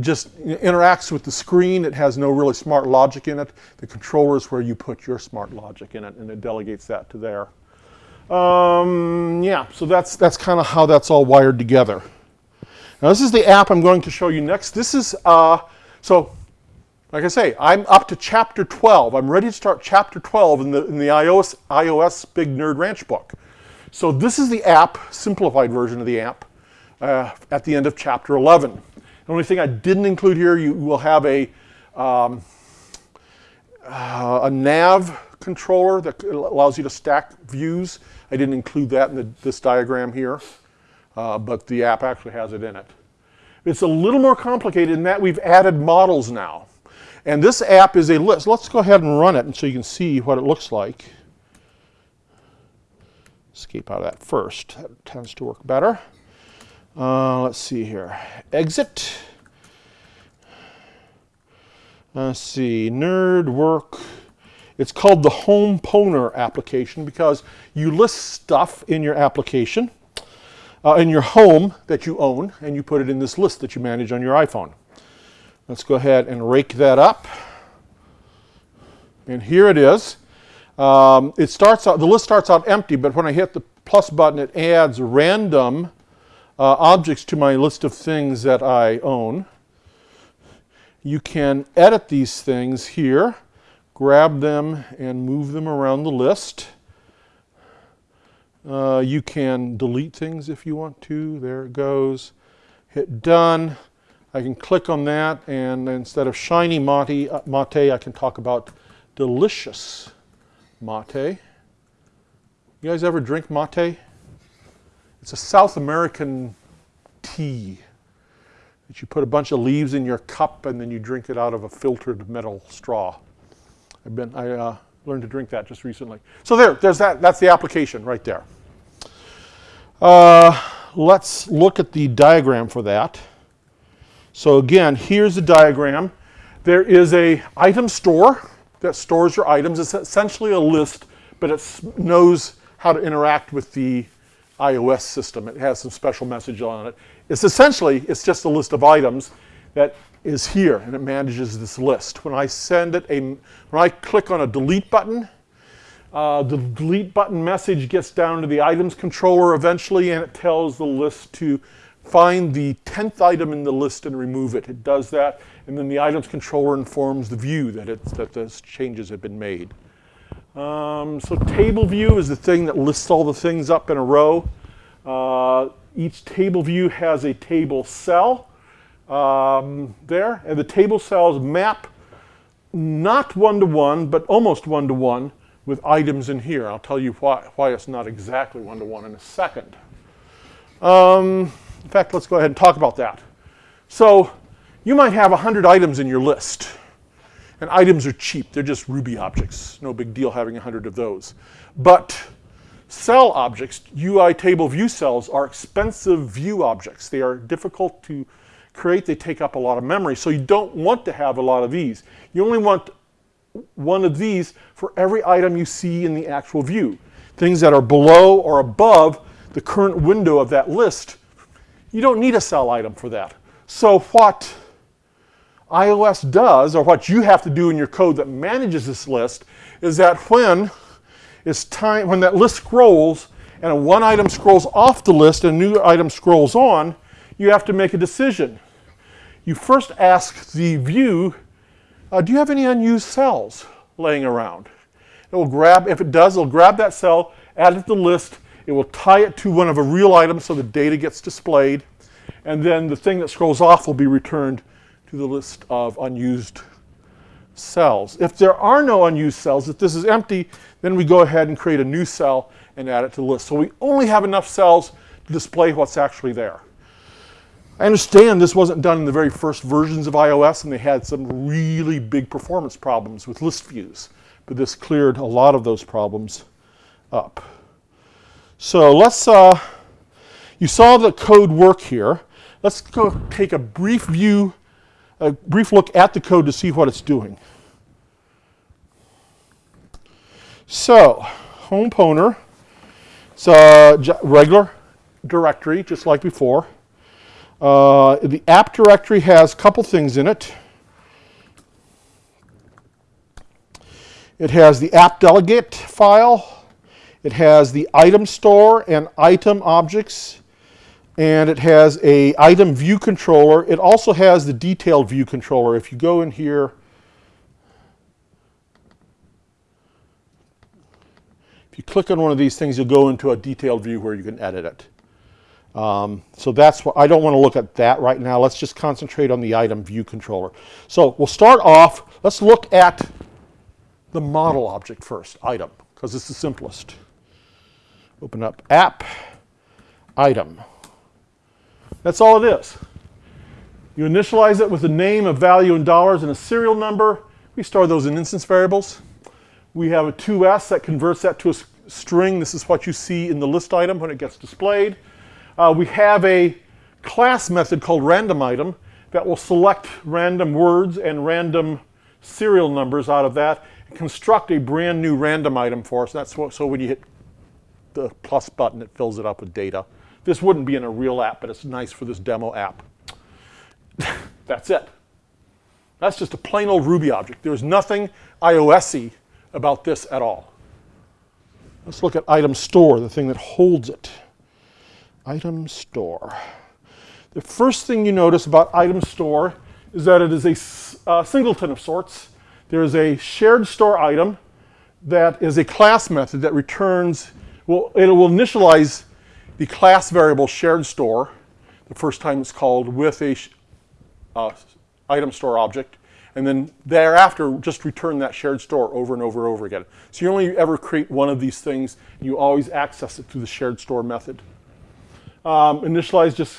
just interacts with the screen. It has no really smart logic in it. The controller is where you put your smart logic in it, and it delegates that to there. Um, yeah, so that's that's kind of how that's all wired together. Now this is the app I'm going to show you next. This is uh, so, like I say, I'm up to chapter 12. I'm ready to start chapter 12 in the in the iOS iOS Big Nerd Ranch book. So this is the app, simplified version of the app, uh, at the end of chapter 11. The only thing I didn't include here, you will have a, um, uh, a nav controller that allows you to stack views. I didn't include that in the, this diagram here, uh, but the app actually has it in it. It's a little more complicated in that we've added models now. And this app is a list. Let's go ahead and run it and so you can see what it looks like. Escape out of that first. That tends to work better. Uh, let's see here. Exit. Let's see. Nerd work. It's called the Homepwner application because you list stuff in your application, uh, in your home that you own, and you put it in this list that you manage on your iPhone. Let's go ahead and rake that up. And here it is. Um, it starts out, the list starts out empty, but when I hit the plus button, it adds random uh, objects to my list of things that I own. You can edit these things here, grab them and move them around the list. Uh, you can delete things if you want to. There it goes. Hit done. I can click on that and instead of shiny mate, uh, mate I can talk about delicious mate. You guys ever drink mate? It's a South American tea that you put a bunch of leaves in your cup and then you drink it out of a filtered metal straw. I've been, I uh, learned to drink that just recently. So there, there's that, that's the application right there. Uh, let's look at the diagram for that. So again, here's the diagram. There is a item store that stores your items. It's essentially a list, but it knows how to interact with the iOS system. It has some special message on it. It's essentially, it's just a list of items that is here and it manages this list. When I send it a, when I click on a delete button, uh, the delete button message gets down to the items controller eventually and it tells the list to find the 10th item in the list and remove it. It does that and then the items controller informs the view that, it's, that those changes have been made. Um, so table view is the thing that lists all the things up in a row. Uh, each table view has a table cell um, there, and the table cells map not one-to-one, -one, but almost one-to-one -one with items in here. I'll tell you why, why it's not exactly one-to-one -one in a second. Um, in fact, let's go ahead and talk about that. So you might have 100 items in your list. And items are cheap. They're just Ruby objects. No big deal having 100 of those. But cell objects, UI table view cells, are expensive view objects. They are difficult to create. They take up a lot of memory. So you don't want to have a lot of these. You only want one of these for every item you see in the actual view. Things that are below or above the current window of that list, you don't need a cell item for that. So what iOS does, or what you have to do in your code that manages this list, is that when it's time when that list scrolls and one item scrolls off the list and a new item scrolls on, you have to make a decision. You first ask the view, uh, do you have any unused cells laying around? It will grab, if it does, it'll grab that cell, add it to the list, it will tie it to one of a real item so the data gets displayed, and then the thing that scrolls off will be returned to the list of unused cells. If there are no unused cells, if this is empty, then we go ahead and create a new cell and add it to the list. So we only have enough cells to display what's actually there. I understand this wasn't done in the very first versions of iOS and they had some really big performance problems with list views, but this cleared a lot of those problems up. So let's, uh, you saw the code work here. Let's go take a brief view, a brief look at the code to see what it's doing. So, home pwner, it's a regular directory, just like before. Uh, the app directory has a couple things in it. It has the app delegate file. It has the item store and item objects. And it has a item view controller. It also has the detailed view controller. If you go in here, if you click on one of these things, you'll go into a detailed view where you can edit it. Um, so that's what I don't want to look at that right now. Let's just concentrate on the item view controller. So we'll start off. Let's look at the model object first, item, because it's the simplest. Open up app, item. That's all it is. You initialize it with a name, a value in dollars, and a serial number. We store those in instance variables. We have a to_s that converts that to a string. This is what you see in the list item when it gets displayed. Uh, we have a class method called random item that will select random words and random serial numbers out of that and construct a brand new random item for us. That's what, so when you hit the plus button, it fills it up with data. This wouldn't be in a real app, but it's nice for this demo app. That's it. That's just a plain old Ruby object. There's nothing iOS-y about this at all. Let's look at item store, the thing that holds it. Item store. The first thing you notice about item store is that it is a uh, singleton of sorts. There is a shared store item that is a class method that returns, well, it will initialize the class variable shared store the first time it's called with a uh, item store object, and then thereafter just return that shared store over and over and over again. So you only ever create one of these things, you always access it through the shared store method. Um, initialize just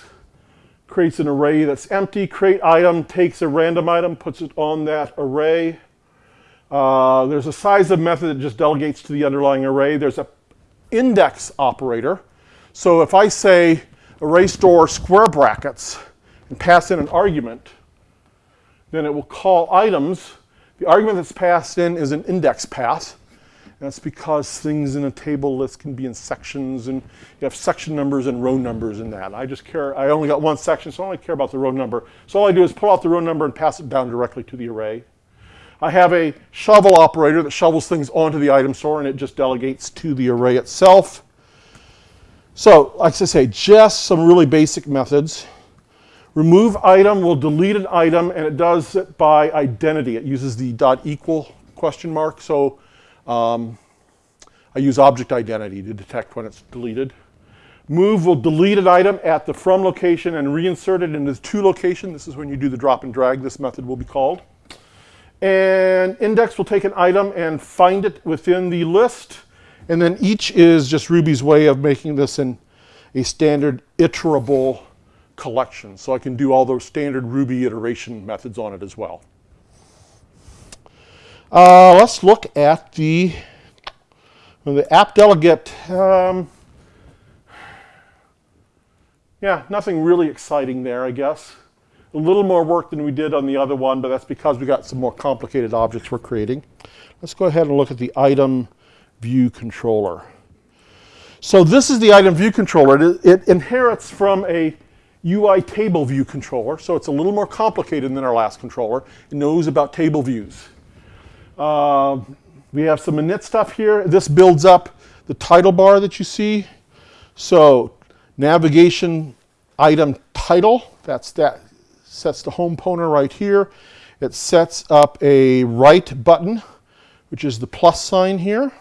creates an array that's empty. Create item takes a random item, puts it on that array. Uh, there's a size of method that just delegates to the underlying array. There's a index operator. So if I say array store square brackets and pass in an argument, then it will call items. The argument that's passed in is an index path. That's because things in a table list can be in sections, and you have section numbers and row numbers in that. I just care, I only got one section, so I only care about the row number. So all I do is pull out the row number and pass it down directly to the array. I have a shovel operator that shovels things onto the item store, and it just delegates to the array itself. So, like I say, just some really basic methods. Remove item will delete an item, and it does it by identity. It uses the dot equal question mark. So um, I use object identity to detect when it's deleted. Move will delete an item at the from location and reinsert it into the to location. This is when you do the drop and drag. This method will be called. And index will take an item and find it within the list. And then each is just Ruby's way of making this in a standard iterable collection. So I can do all those standard Ruby iteration methods on it as well. Uh, let's look at the, the app delegate. Um, yeah, nothing really exciting there, I guess. A little more work than we did on the other one, but that's because we got some more complicated objects we're creating. Let's go ahead and look at the item view controller. So this is the item view controller. It, it, inherits from a UI table view controller, so it's a little more complicated than our last controller. It knows about table views. Uh, we have some init stuff here. This builds up the title bar that you see. So navigation item title, that's that sets the home pointer right here. It sets up a right button, which is the plus sign here.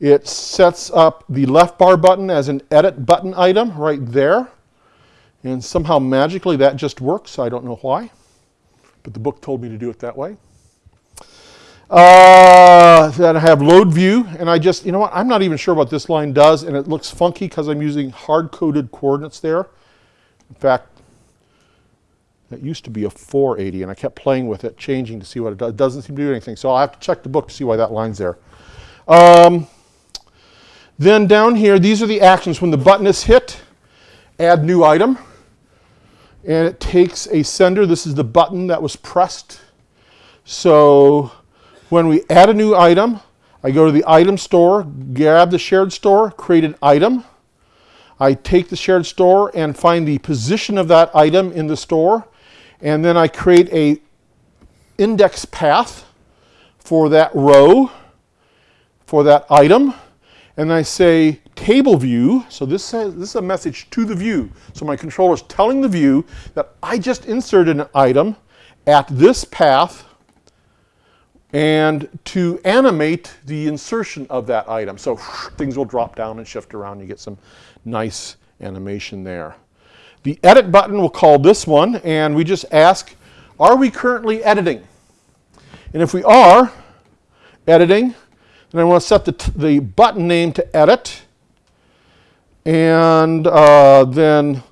It sets up the left bar button as an edit button item right there. And somehow magically that just works. I don't know why, but the book told me to do it that way. Uh, then I have load view, and I just, you know what, I'm not even sure what this line does, and it looks funky because I'm using hard-coded coordinates there. In fact, that used to be a 480, and I kept playing with it, changing to see what it does. It doesn't seem to do anything, so I'll have to check the book to see why that line's there. Um, then down here, these are the actions. When the button is hit, add new item. And it takes a sender. This is the button that was pressed. So when we add a new item, I go to the item store, grab the shared store, create an item. I take the shared store and find the position of that item in the store. And then I create a index path for that row, for that item and I say table view, so this, says, this is a message to the view. So my controller is telling the view that I just inserted an item at this path and to animate the insertion of that item. So things will drop down and shift around. You get some nice animation there. The edit button, we'll call this one, and we just ask, are we currently editing? And if we are editing, then I want to set the, the button name to edit. And uh, then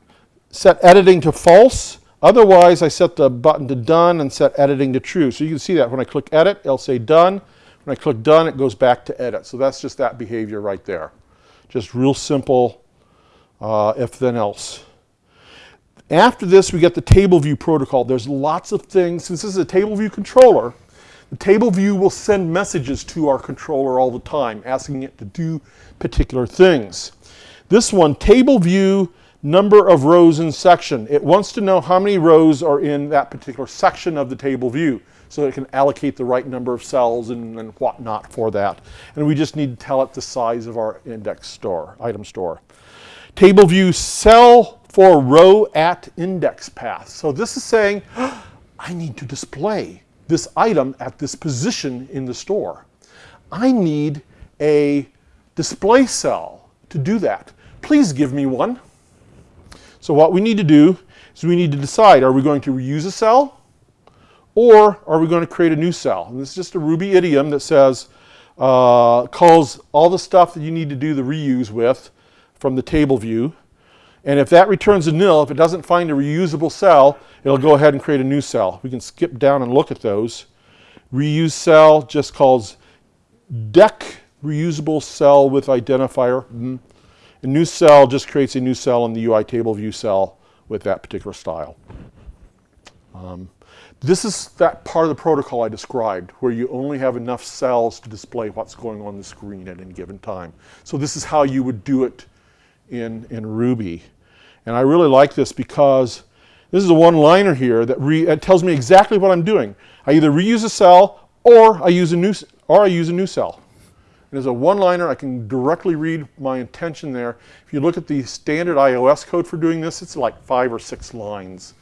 set editing to false. Otherwise, I set the button to done and set editing to true. So you can see that when I click edit, it'll say done. When I click done, it goes back to edit. So that's just that behavior right there. Just real simple uh, if then else. After this, we get the table view protocol. There's lots of things. Since this is a table view controller, the table view will send messages to our controller all the time, asking it to do particular things. This one, table view number of rows in section. It wants to know how many rows are in that particular section of the table view so it can allocate the right number of cells and, and whatnot for that. And we just need to tell it the size of our index store, item store. Table view cell for row at index path. So this is saying, I need to display this item at this position in the store. I need a display cell to do that. Please give me one. So what we need to do is we need to decide, are we going to reuse a cell or are we going to create a new cell? And this is just a Ruby idiom that says, uh, calls all the stuff that you need to do the reuse with from the table view. And if that returns a nil, if it doesn't find a reusable cell, it'll go ahead and create a new cell. We can skip down and look at those. Reuse cell just calls dec reusable cell with identifier. Mm. A new cell just creates a new cell in the UI table view cell with that particular style. Um, this is that part of the protocol I described where you only have enough cells to display what's going on the screen at any given time. So this is how you would do it in, in Ruby. And I really like this because this is a one-liner here that tells me exactly what I'm doing. I either reuse a cell or I use a new, or I use a new cell. And as a one-liner, I can directly read my intention there. If you look at the standard iOS code for doing this, it's like five or six lines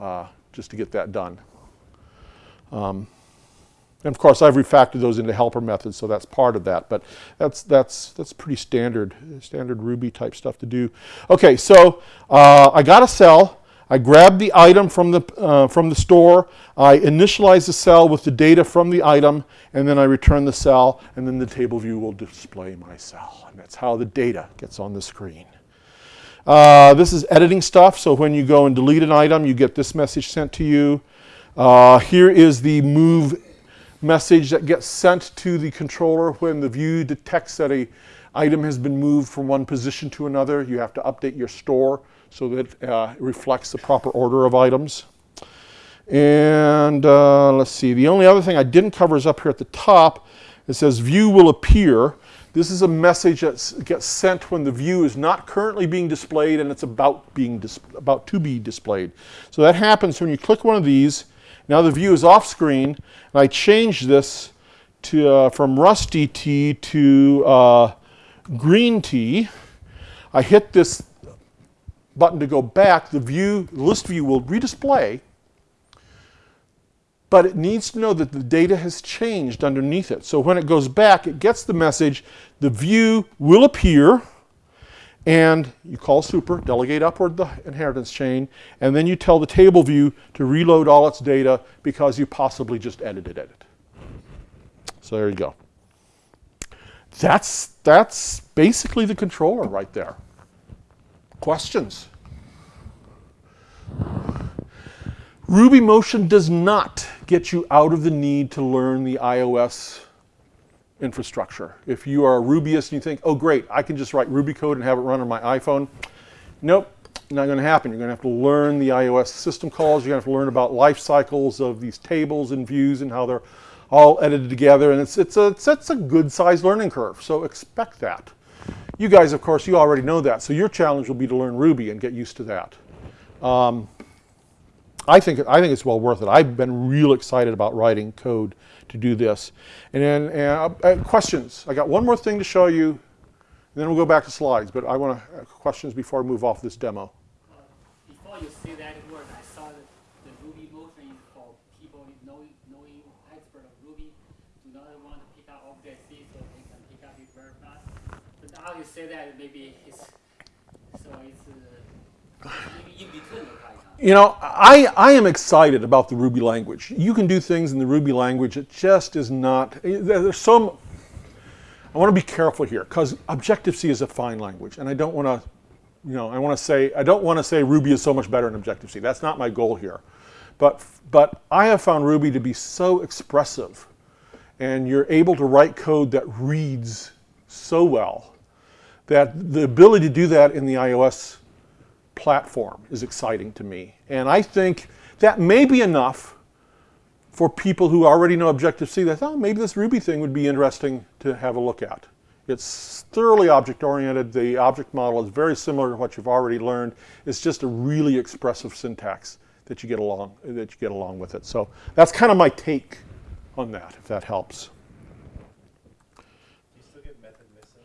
uh, just to get that done. Um, and of course, I've refactored those into helper methods, so that's part of that. But that's that's that's pretty standard standard Ruby type stuff to do. Okay, so uh, I got a cell. I grab the item from the uh, from the store. I initialize the cell with the data from the item, and then I return the cell, and then the table view will display my cell. And that's how the data gets on the screen. Uh, this is editing stuff. So when you go and delete an item, you get this message sent to you. Uh, here is the move message that gets sent to the controller when the view detects that a item has been moved from one position to another. You have to update your store so that uh, it reflects the proper order of items. And uh, let's see, the only other thing I didn't cover is up here at the top. It says view will appear. This is a message that gets sent when the view is not currently being displayed and it's about, being about to be displayed. So that happens when you click one of these now the view is off screen, and I change this to uh, from rusty tea to uh, green tea, I hit this button to go back, the view, list view will redisplay, but it needs to know that the data has changed underneath it. So when it goes back, it gets the message, the view will appear, and you call super, delegate upward the inheritance chain, and then you tell the table view to reload all its data because you possibly just edited it. So there you go. That's, that's basically the controller right there. Questions? Ruby Motion does not get you out of the need to learn the iOS infrastructure. If you are a Rubyist and you think, oh great, I can just write Ruby code and have it run on my iPhone, nope, not going to happen. You're going to have to learn the iOS system calls. You're going to have to learn about life cycles of these tables and views and how they're all edited together. And it's, it's, a, it's, it's a good sized learning curve, so expect that. You guys, of course, you already know that. So your challenge will be to learn Ruby and get used to that. Um, I think, I think it's well worth it. I've been real excited about writing code to do this. And then uh, uh, questions. I got one more thing to show you, and then we'll go back to slides. But I want to uh, questions before I move off this demo. Uh, before you say that word, I saw that the Ruby motion is for people knowing, knowing expert of Ruby do not want to pick up Object-C so they can pick up it very fast. But now you say that maybe it's so it's You know, I, I am excited about the Ruby language. You can do things in the Ruby language. It just is not. There's some. I want to be careful here because Objective C is a fine language, and I don't want to, you know, I want to say I don't want to say Ruby is so much better than Objective C. That's not my goal here, but but I have found Ruby to be so expressive, and you're able to write code that reads so well that the ability to do that in the iOS platform is exciting to me. And I think that may be enough for people who already know Objective-C that, oh, maybe this Ruby thing would be interesting to have a look at. It's thoroughly object-oriented. The object model is very similar to what you've already learned. It's just a really expressive syntax that you get along, that you get along with it. So that's kind of my take on that, if that helps. Do you still get method missing?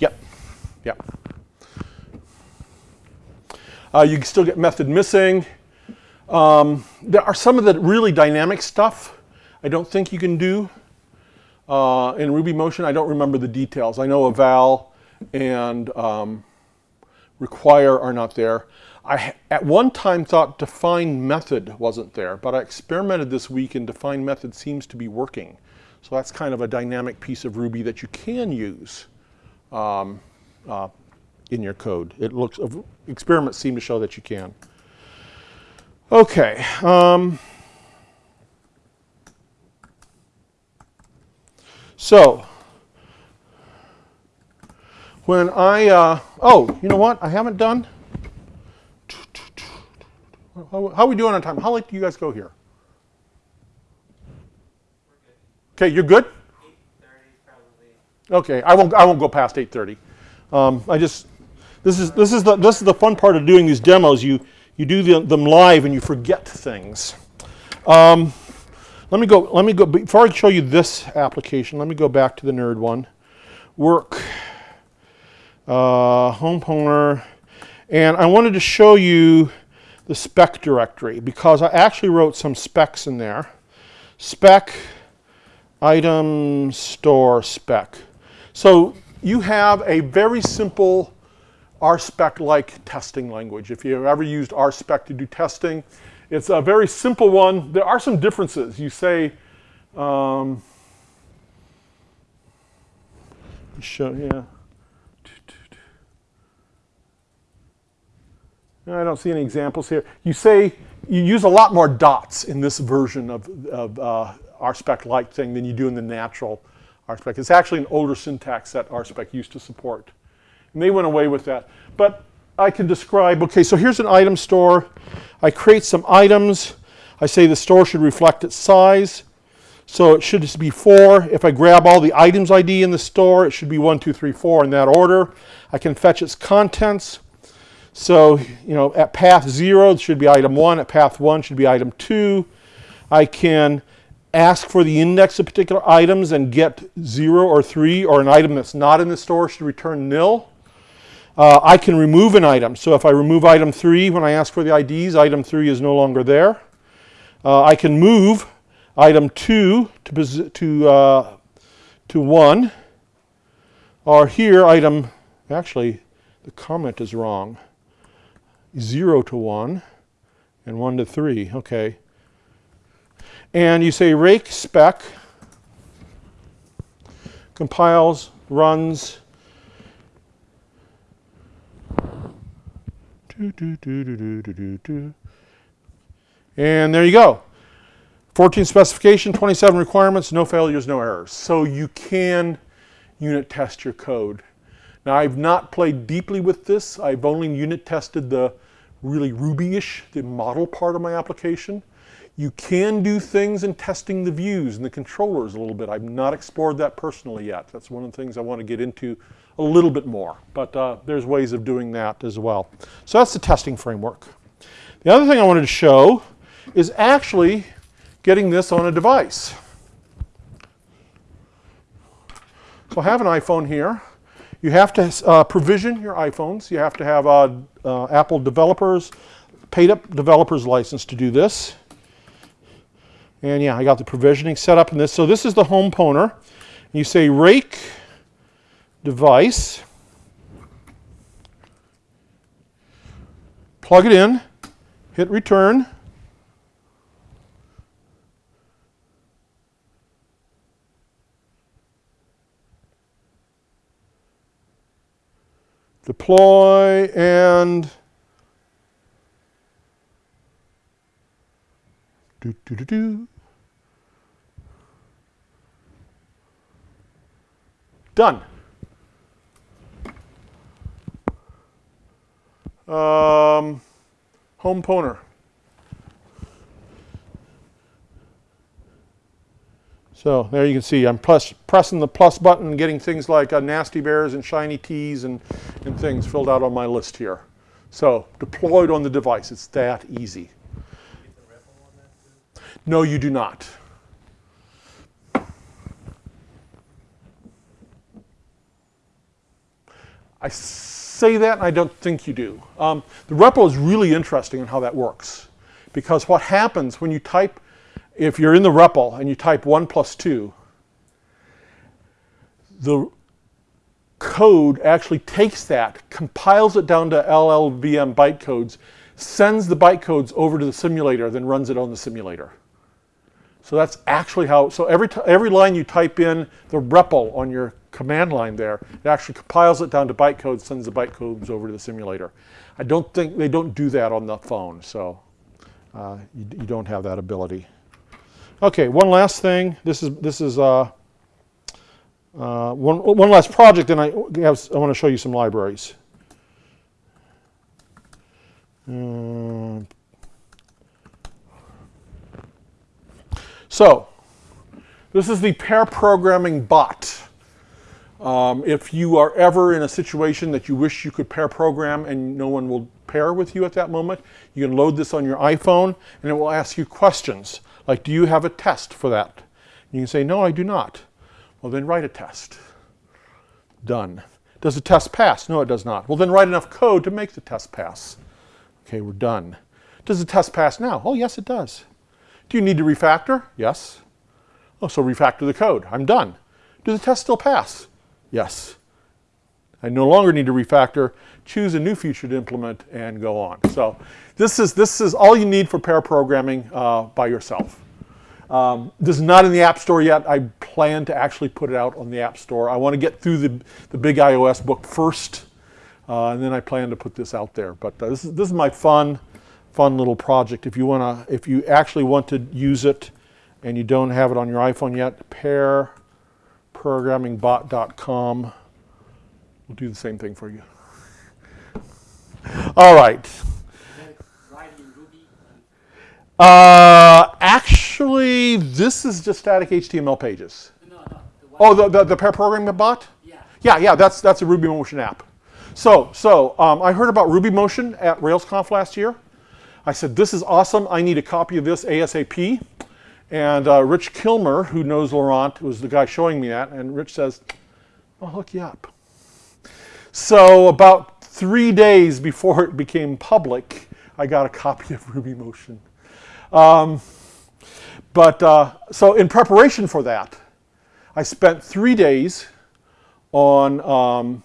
Yep, yep. Uh, you can still get method missing. Um, there are some of the really dynamic stuff I don't think you can do uh, in Ruby Motion. I don't remember the details. I know eval and um, require are not there. I at one time thought define method wasn't there, but I experimented this week and define method seems to be working. So that's kind of a dynamic piece of Ruby that you can use. Um, uh, in your code. It looks, experiments seem to show that you can. Okay. Um, so, when I, uh, oh, you know what? I haven't done. How, how are we doing on time? How late do you guys go here? Okay, you're good? 8:30 probably. Okay, I won't, I won't go past 8.30. Um, I just, this is, this, is the, this is the fun part of doing these demos. You, you do the, them live and you forget things. Um, let me go, let me go, before I show you this application, let me go back to the nerd one. Work, uh, Homepwner, and I wanted to show you the spec directory because I actually wrote some specs in there. Spec, item, store, spec. So you have a very simple RSpec-like testing language. If you've ever used RSpec to do testing, it's a very simple one. There are some differences. You say, um, show, yeah. I don't see any examples here. You say, you use a lot more dots in this version of, of uh, RSpec-like thing than you do in the natural RSpec. It's actually an older syntax that RSpec used to support. And they went away with that. But I can describe, okay, so here's an item store. I create some items. I say the store should reflect its size. So it should be four. If I grab all the items ID in the store, it should be one, two, three, four in that order. I can fetch its contents. So, you know, at path zero, it should be item one. At path one, should be item two. I can ask for the index of particular items and get zero or three, or an item that's not in the store should return nil. Uh, I can remove an item. So if I remove item three when I ask for the IDs, item three is no longer there. Uh, I can move item two to, to, uh, to one. Or here, item, actually, the comment is wrong. Zero to one and one to three. Okay. And you say rake spec compiles, runs. Do, do, do, do, do, do, do, do. And there you go. 14 specification, 27 requirements, no failures, no errors. So you can unit test your code. Now I've not played deeply with this. I've only unit tested the really Ruby-ish, the model part of my application. You can do things in testing the views and the controllers a little bit. I've not explored that personally yet. That's one of the things I want to get into a little bit more. But uh, there's ways of doing that as well. So that's the testing framework. The other thing I wanted to show is actually getting this on a device. So I have an iPhone here. You have to uh, provision your iPhones. You have to have uh, uh, Apple developers, paid up developers license to do this. And yeah, I got the provisioning set up in this. So this is the Homepwner. You say rake device. Plug it in, hit return. Deploy and do do do do. Done. Um, Homepwner. So there you can see I'm plus, pressing the plus button getting things like uh, nasty bears and shiny teas and, and things filled out on my list here. So deployed on the device. It's that easy. No, you do not. I say that and I don't think you do. Um, the REPL is really interesting in how that works. Because what happens when you type, if you're in the REPL and you type 1 plus 2, the code actually takes that, compiles it down to LLVM bytecodes, sends the bytecodes over to the simulator, then runs it on the simulator. So that's actually how, so every, every line you type in the REPL on your command line there, it actually compiles it down to bytecode, sends the bytecodes over to the simulator. I don't think, they don't do that on the phone, so uh, you, you don't have that ability. Okay, one last thing. This is, this is uh, uh, one, one last project, and I, have, I want to show you some libraries. Um, So, this is the pair programming bot. Um, if you are ever in a situation that you wish you could pair program and no one will pair with you at that moment, you can load this on your iPhone and it will ask you questions like, do you have a test for that? You can say, no, I do not. Well, then write a test. Done. Does the test pass? No, it does not. Well, then write enough code to make the test pass. Okay, we're done. Does the test pass now? Oh, yes, it does. Do you need to refactor? Yes. Oh, so refactor the code. I'm done. Do the test still pass? Yes. I no longer need to refactor. Choose a new feature to implement and go on. So this is, this is all you need for pair programming uh, by yourself. Um, this is not in the App Store yet. I plan to actually put it out on the App Store. I want to get through the, the big iOS book first, uh, and then I plan to put this out there. But uh, this, is, this is my fun, fun little project. If you want to, if you actually want to use it and you don't have it on your iPhone yet, pairprogrammingbot.com will do the same thing for you. All right. Is that write in Ruby? And, Uh, actually, this is just static HTML pages. no, no. The Oh, the, the, the pair programming bot? yeah. Yeah, yeah, that's, that's a Ruby Motion app. So, so um, I heard about Ruby Motion at RailsConf last year. I said, this is awesome. I need a copy of this ASAP. And uh, Rich Kilmer, who knows Laurent, was the guy showing me that. And Rich says, I'll hook you up. So about three days before it became public, I got a copy of Ruby Motion. Um, but uh, so in preparation for that, I spent three days on um,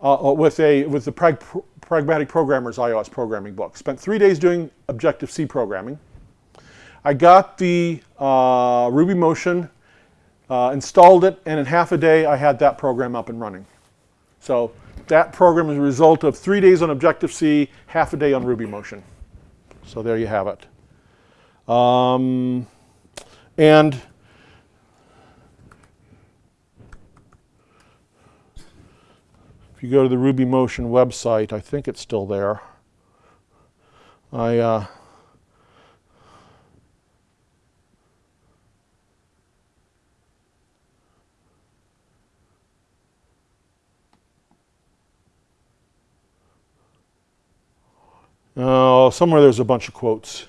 uh, uh, with a with the Prag- Pragmatic Programmers iOS programming book. Spent three days doing Objective C programming. I got the uh, Ruby Motion, uh, installed it, and in half a day I had that program up and running. So that program is a result of three days on Objective C, half a day on Ruby Motion. So there you have it. Um, and you go to the Ruby Motion website, I think it's still there. I uh, Oh, somewhere there's a bunch of quotes.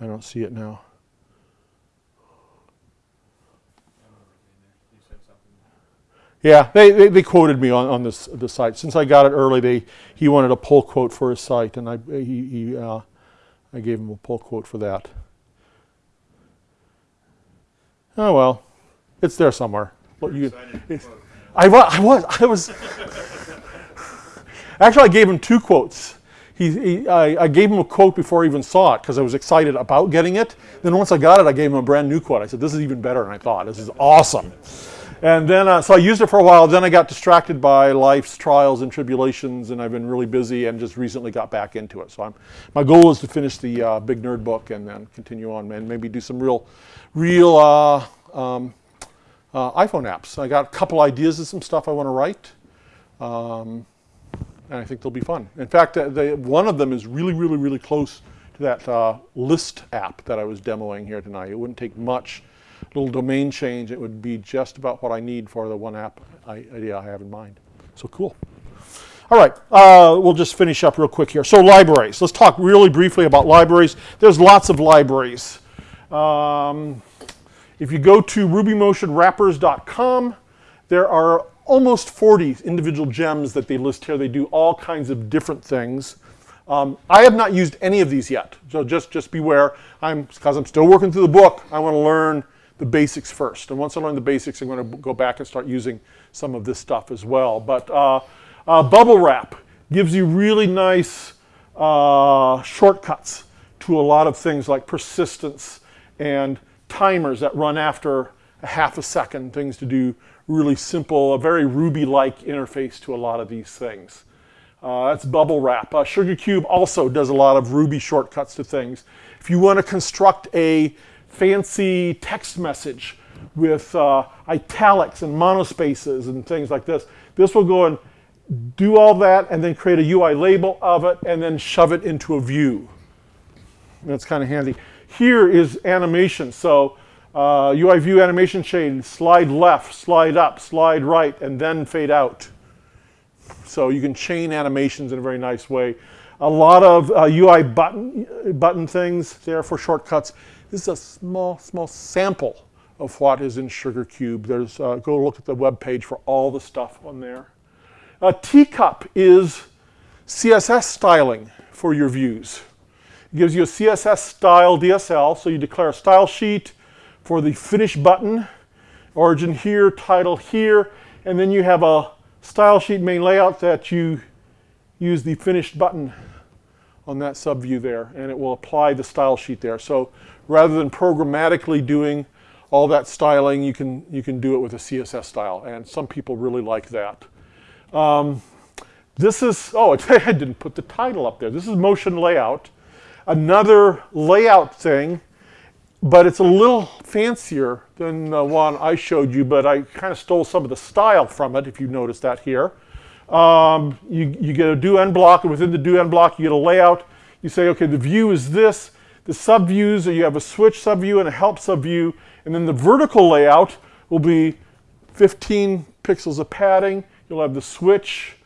I don't see it now. You said something. Yeah, they, they, they quoted me on, on this the site. Since I got it early, they he wanted a pull quote for his site, and I he, he uh, I gave him a pull quote for that. Oh well, it's there somewhere. You- it's- I was I was I was. Actually, I gave him two quotes. He, he I, I gave him a quote before I even saw it because I was excited about getting it. Then once I got it, I gave him a brand new quote. I said, "This is even better than I thought. This is awesome." And then, uh, so I used it for a while. Then I got distracted by life's trials and tribulations, and I've been really busy and just recently got back into it. So I'm, my goal is to finish the uh, Big Nerd book and then continue on and maybe do some real, real uh, um, uh, iPhone apps. I got a couple ideas of some stuff I want to write, um, and I think they'll be fun. In fact, uh, they, one of them is really, really, really close to that uh, list app that I was demoing here tonight. It wouldn't take much little domain change. It would be just about what I need for the one app I- idea I have in mind. So cool. All right, uh, we'll just finish up real quick here. So libraries. Let's talk really briefly about libraries. There's lots of libraries. Um, if you go to rubymotionwrappers.com, there are almost 40 individual gems that they list here. They do all kinds of different things. Um, I have not used any of these yet, so just just beware. I'm because I'm still working through the book. I want to learn the basics first, and once I learn the basics, I'm going to go back and start using some of this stuff as well. But uh, uh, Bubble Wrap gives you really nice uh, shortcuts to a lot of things like persistence and timers that run after a half a second, things to do really simple, a very Ruby-like interface to a lot of these things. Uh, that's bubble wrap. Uh, SugarCube also does a lot of Ruby shortcuts to things. If you want to construct a fancy text message with uh, italics and monospaces and things like this, this will go and do all that and then create a UI label of it and then shove it into a view. That's kind of handy. Here is animation. So uh, UI view animation shade, slide left, slide up, slide right, and then fade out. So you can chain animations in a very nice way. A lot of uh, UI button, button things there for shortcuts. This is a small, small sample of what is in SugarCube. There's, uh, go look at the web page for all the stuff on there. A teacup is CSS styling for your views. It gives you a CSS style DSL, so you declare a style sheet for the finish button, origin here, title here, and then you have a style sheet main layout that you use the finished button on that subview there, and it will apply the style sheet there. So rather than programmatically doing all that styling, you can, you can do it with a CSS style, and some people really like that. Um, this is, oh, I didn't put the title up there. This is motion layout. Another layout thing, but it's a little fancier than the one I showed you, but I kind of stole some of the style from it, if you notice that here. Um, you, you get a do end block, and within the do end block, you get a layout. You say, okay, the view is this. The subviews, you have a switch subview and a help subview, and then the vertical layout will be 15 pixels of padding. You'll have the switch,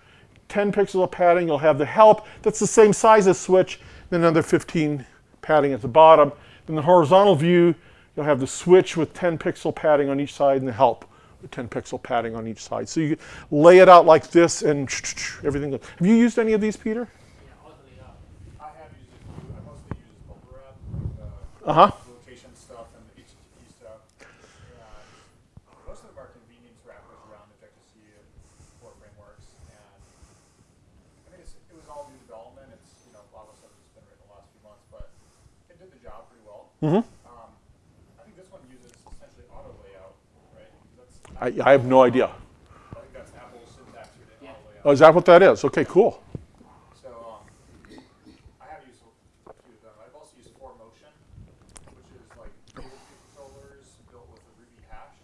10 pixels of padding. You'll have the help. That's the same size as switch, then another 15 padding at the bottom. In the horizontal view, you'll have the switch with 10 pixel padding on each side and the help with 10 pixel padding on each side. So you lay it out like this and everything. goes- Have you used any of these, Peter? Yeah, totally up. I have used it, too. I mostly use bubble wrap, uh, Uh huh. rotation stuff and the HTTP stuff. And most of them are convenience wrappers around Objective-C and core frameworks. And I mean, it's, it was all new development. It's, you know, a lot of stuff that's been written the last few months, but it did the job pretty well. Mhm. Um, I think this one uses essentially auto layout, right? I, I have no idea. I think that's Apple's syntax Yeah. Oh, is that what that is? Okay, cool. So, um, I have used a few of them. I've also used Formotion, which is like native controllers built with a Ruby hash.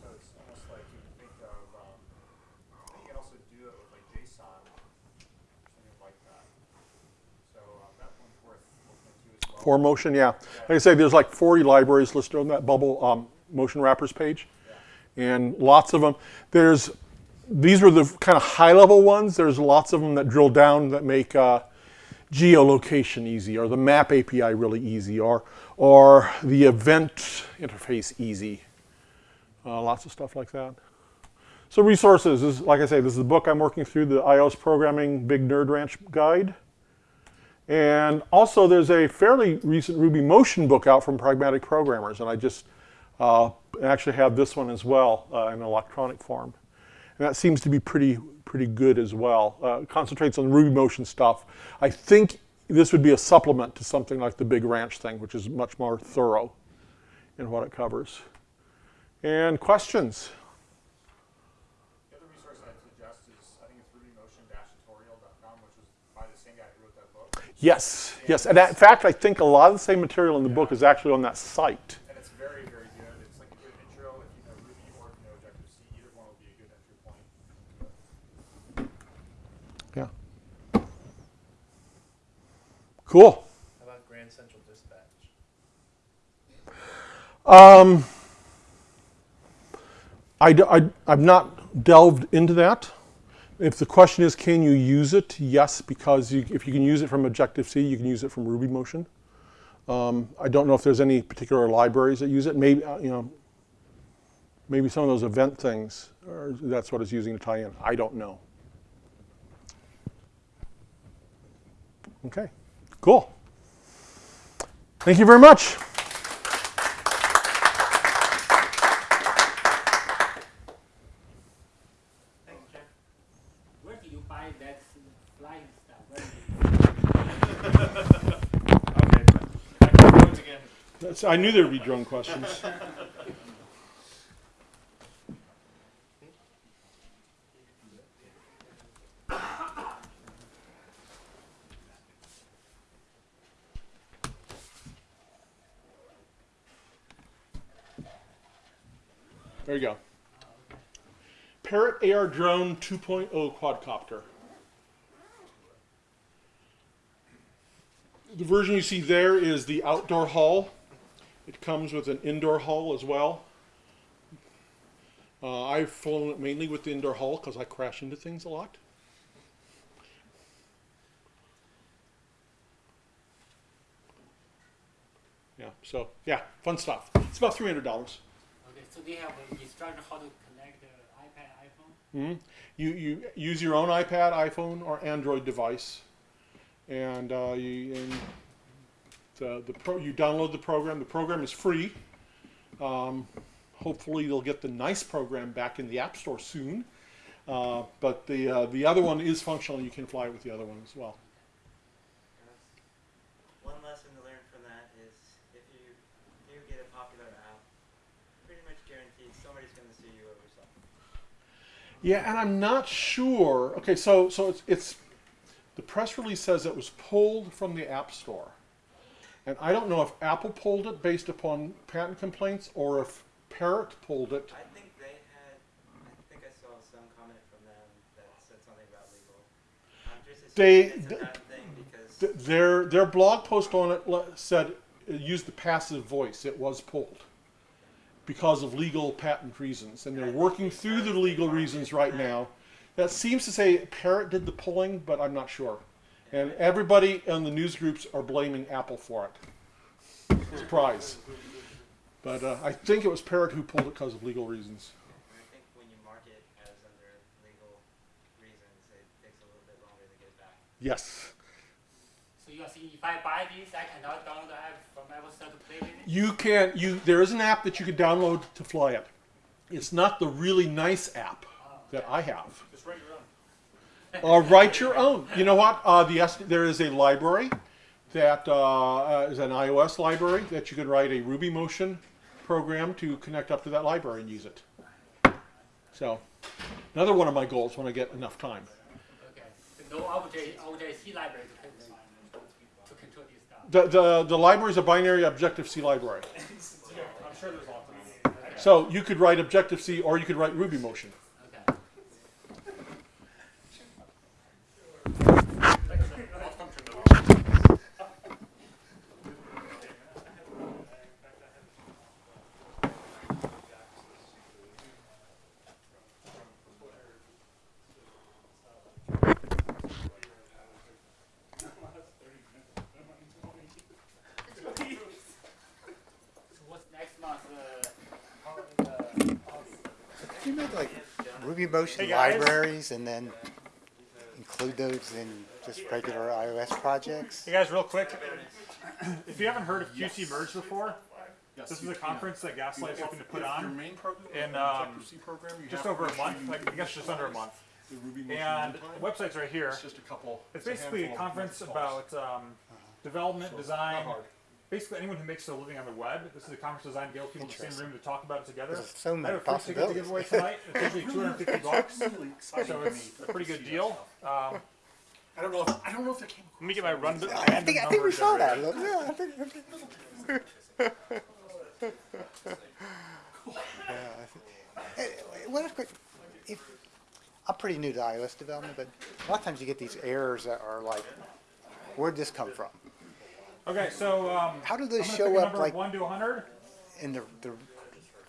So it's almost like you can think of, um, I think you can also do it with like JSON, something like that. So, um, that one's worth looking Formotion, yeah. Like I say, there's like 40 libraries listed on that bubble um, motion wrappers page, and lots of them. There's these were the kind of high level ones. There's lots of them that drill down that make uh, geolocation easy, or the map API really easy, or or the event interface easy. Uh, lots of stuff like that. So resources is like I say, this is the book I'm working through, the iOS programming Big Nerd Ranch guide. And also, there's a fairly recent Ruby Motion book out from Pragmatic Programmers, and I just uh, actually have this one as well uh, in electronic form. And that seems to be pretty pretty good as well. Uh, concentrates on Ruby Motion stuff. I think this would be a supplement to something like the Big Ranch thing, which is much more thorough in what it covers. And questions? The other resource I'd suggest is, I think it's rubymotion-tutorial.com, which was by the same guy who wrote that book. Yes, yes. And in fact, I think a lot of the same material in the book is actually on that site. And it's very, very good. It's like a good intro if you know Ruby or if you know Objective-C. Either one will be a good entry point. Yeah. Cool. How about Grand Central Dispatch? Um, I, d- I, have not delved into that. If the question is, can you use it? Yes, because you, if you can use it from Objective-C, you can use it from Ruby Motion. Um, I don't know if there's any particular libraries that use it. Maybe, uh, you know, maybe some of those event things, or that's what it's using to tie in. I don't know. Okay, cool. Thank you very much. Thanks, Jeff. Where do you buy that flying stuff? Where do you Okay, back to the roads again. I knew there'd be drone questions. There you go. Parrot AR Drone 2.0 quadcopter. The version you see there is the outdoor hull. It comes with an indoor hull as well. Uh, I've flown it mainly with the indoor hull because I crash into things a lot. Yeah, so yeah, fun stuff. It's about three hundred dollars. Okay, so they have an instruction how to connect the iPad, iPhone. hmm You you use your own iPad, iPhone, or Android device, and uh, you and the the pro you download the program. The program is free. Um, hopefully, you'll get the nice program back in the App Store soon. Uh, but the uh, the other one is functional. You can fly it with the other one as well. One lesson to learn from that is if you do get a popular app, pretty much guaranteed somebody's going to sue you over something. Yeah, and I'm not sure. Okay, so so it's it's the press release says it was pulled from the App Store, and I don't know if Apple pulled it based upon patent complaints or if Parrot pulled it. I think they had, I think I saw some comment from them that said something about legal. I'm just They- assuming it's a th- bad thing because Th- Their their blog post on it said it used the passive voice. It was pulled because of legal patent reasons, and they're working through the legal reasons right now. That seems to say Parrot did the pulling, but I'm not sure. And everybody in the news groups are blaming Apple for it. Surprise. But uh, I think it was Parrot who pulled it because of legal reasons. I think when you mark it as under legal reasons, it takes a little bit longer to get back. Yes. So you are saying if I buy this, I cannot download the app from Apple Store to play with it? You can you there is an app that you can download to fly it. It's not the really nice app that I have. Just write your own. Uh, write your own. You know what? Uh, the S- there is a library that uh, uh, is an iOS library that you can write a Ruby Motion program to connect up to that library and use it. So, another one of my goals when I get enough time. Okay. So no OJ, OJC library to, to control this stuff. The the, the library is a binary Objective C library. I'm sure there's lots of. So you could write Objective C or you could write Ruby Motion. Okay. So what's next month? Uh, how, uh, You make like Ruby Motion Hey, libraries and then include those in just regular iOS projects? Hey guys, real quick, if you haven't heard of QC Merge before, this is a conference that Gaslight's hoping to put on main program, in, um, just over a month, like, I guess just under a month. And the website's right here. just a couple. It's basically a conference about um, development, design, basically anyone who makes a living on the web. This is a conference designed to get people in the same room to talk about it together. There's so I many have a free ticket to give away tonight. It's usually 250 bucks, so it's a pretty good deal. Um, I don't know. If, I don't know if that came. let me get my run. I think, I think we saw that. Yeah, I think, I think. Yeah, I think- Hey, What if, quick- if, I'm pretty new to iOS development, but a lot of times you get these errors that are like, where'd this come from? Okay, so um, How do I'm those gonna show up like one to 100. in the, the,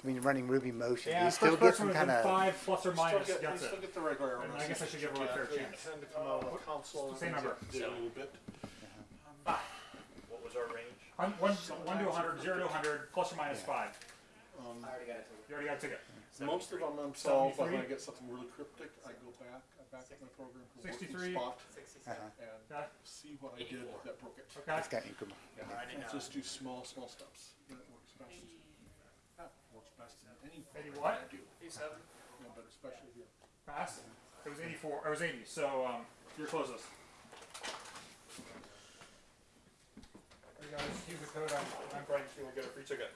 when you're running Ruby Motion? Do And you still get some kind of, five plus or minus Still get, gets still get the regular. And I guess I should give everyone a fair chance. Tend to come out of the console. Same number. Yeah, a little bit. What was our range? Hun- One, one to 100, zero to 100, plus or minus five. Um, You already got a ticket. most of them themselves, but when I 73? get something really cryptic, I go back. I back up my program to a working 63. spot uh-huh, and Okay. see what I did that broke it. Okay. it's got increment. Yeah, just do small, small steps. That works best. That works best in any Eighty program what? I do, Eighty-seven. yeah, but especially here. Pass. It was 84. It was 80. So um, you're closest. You guys use the code. I'm, I'm Brian. You will get a free ticket.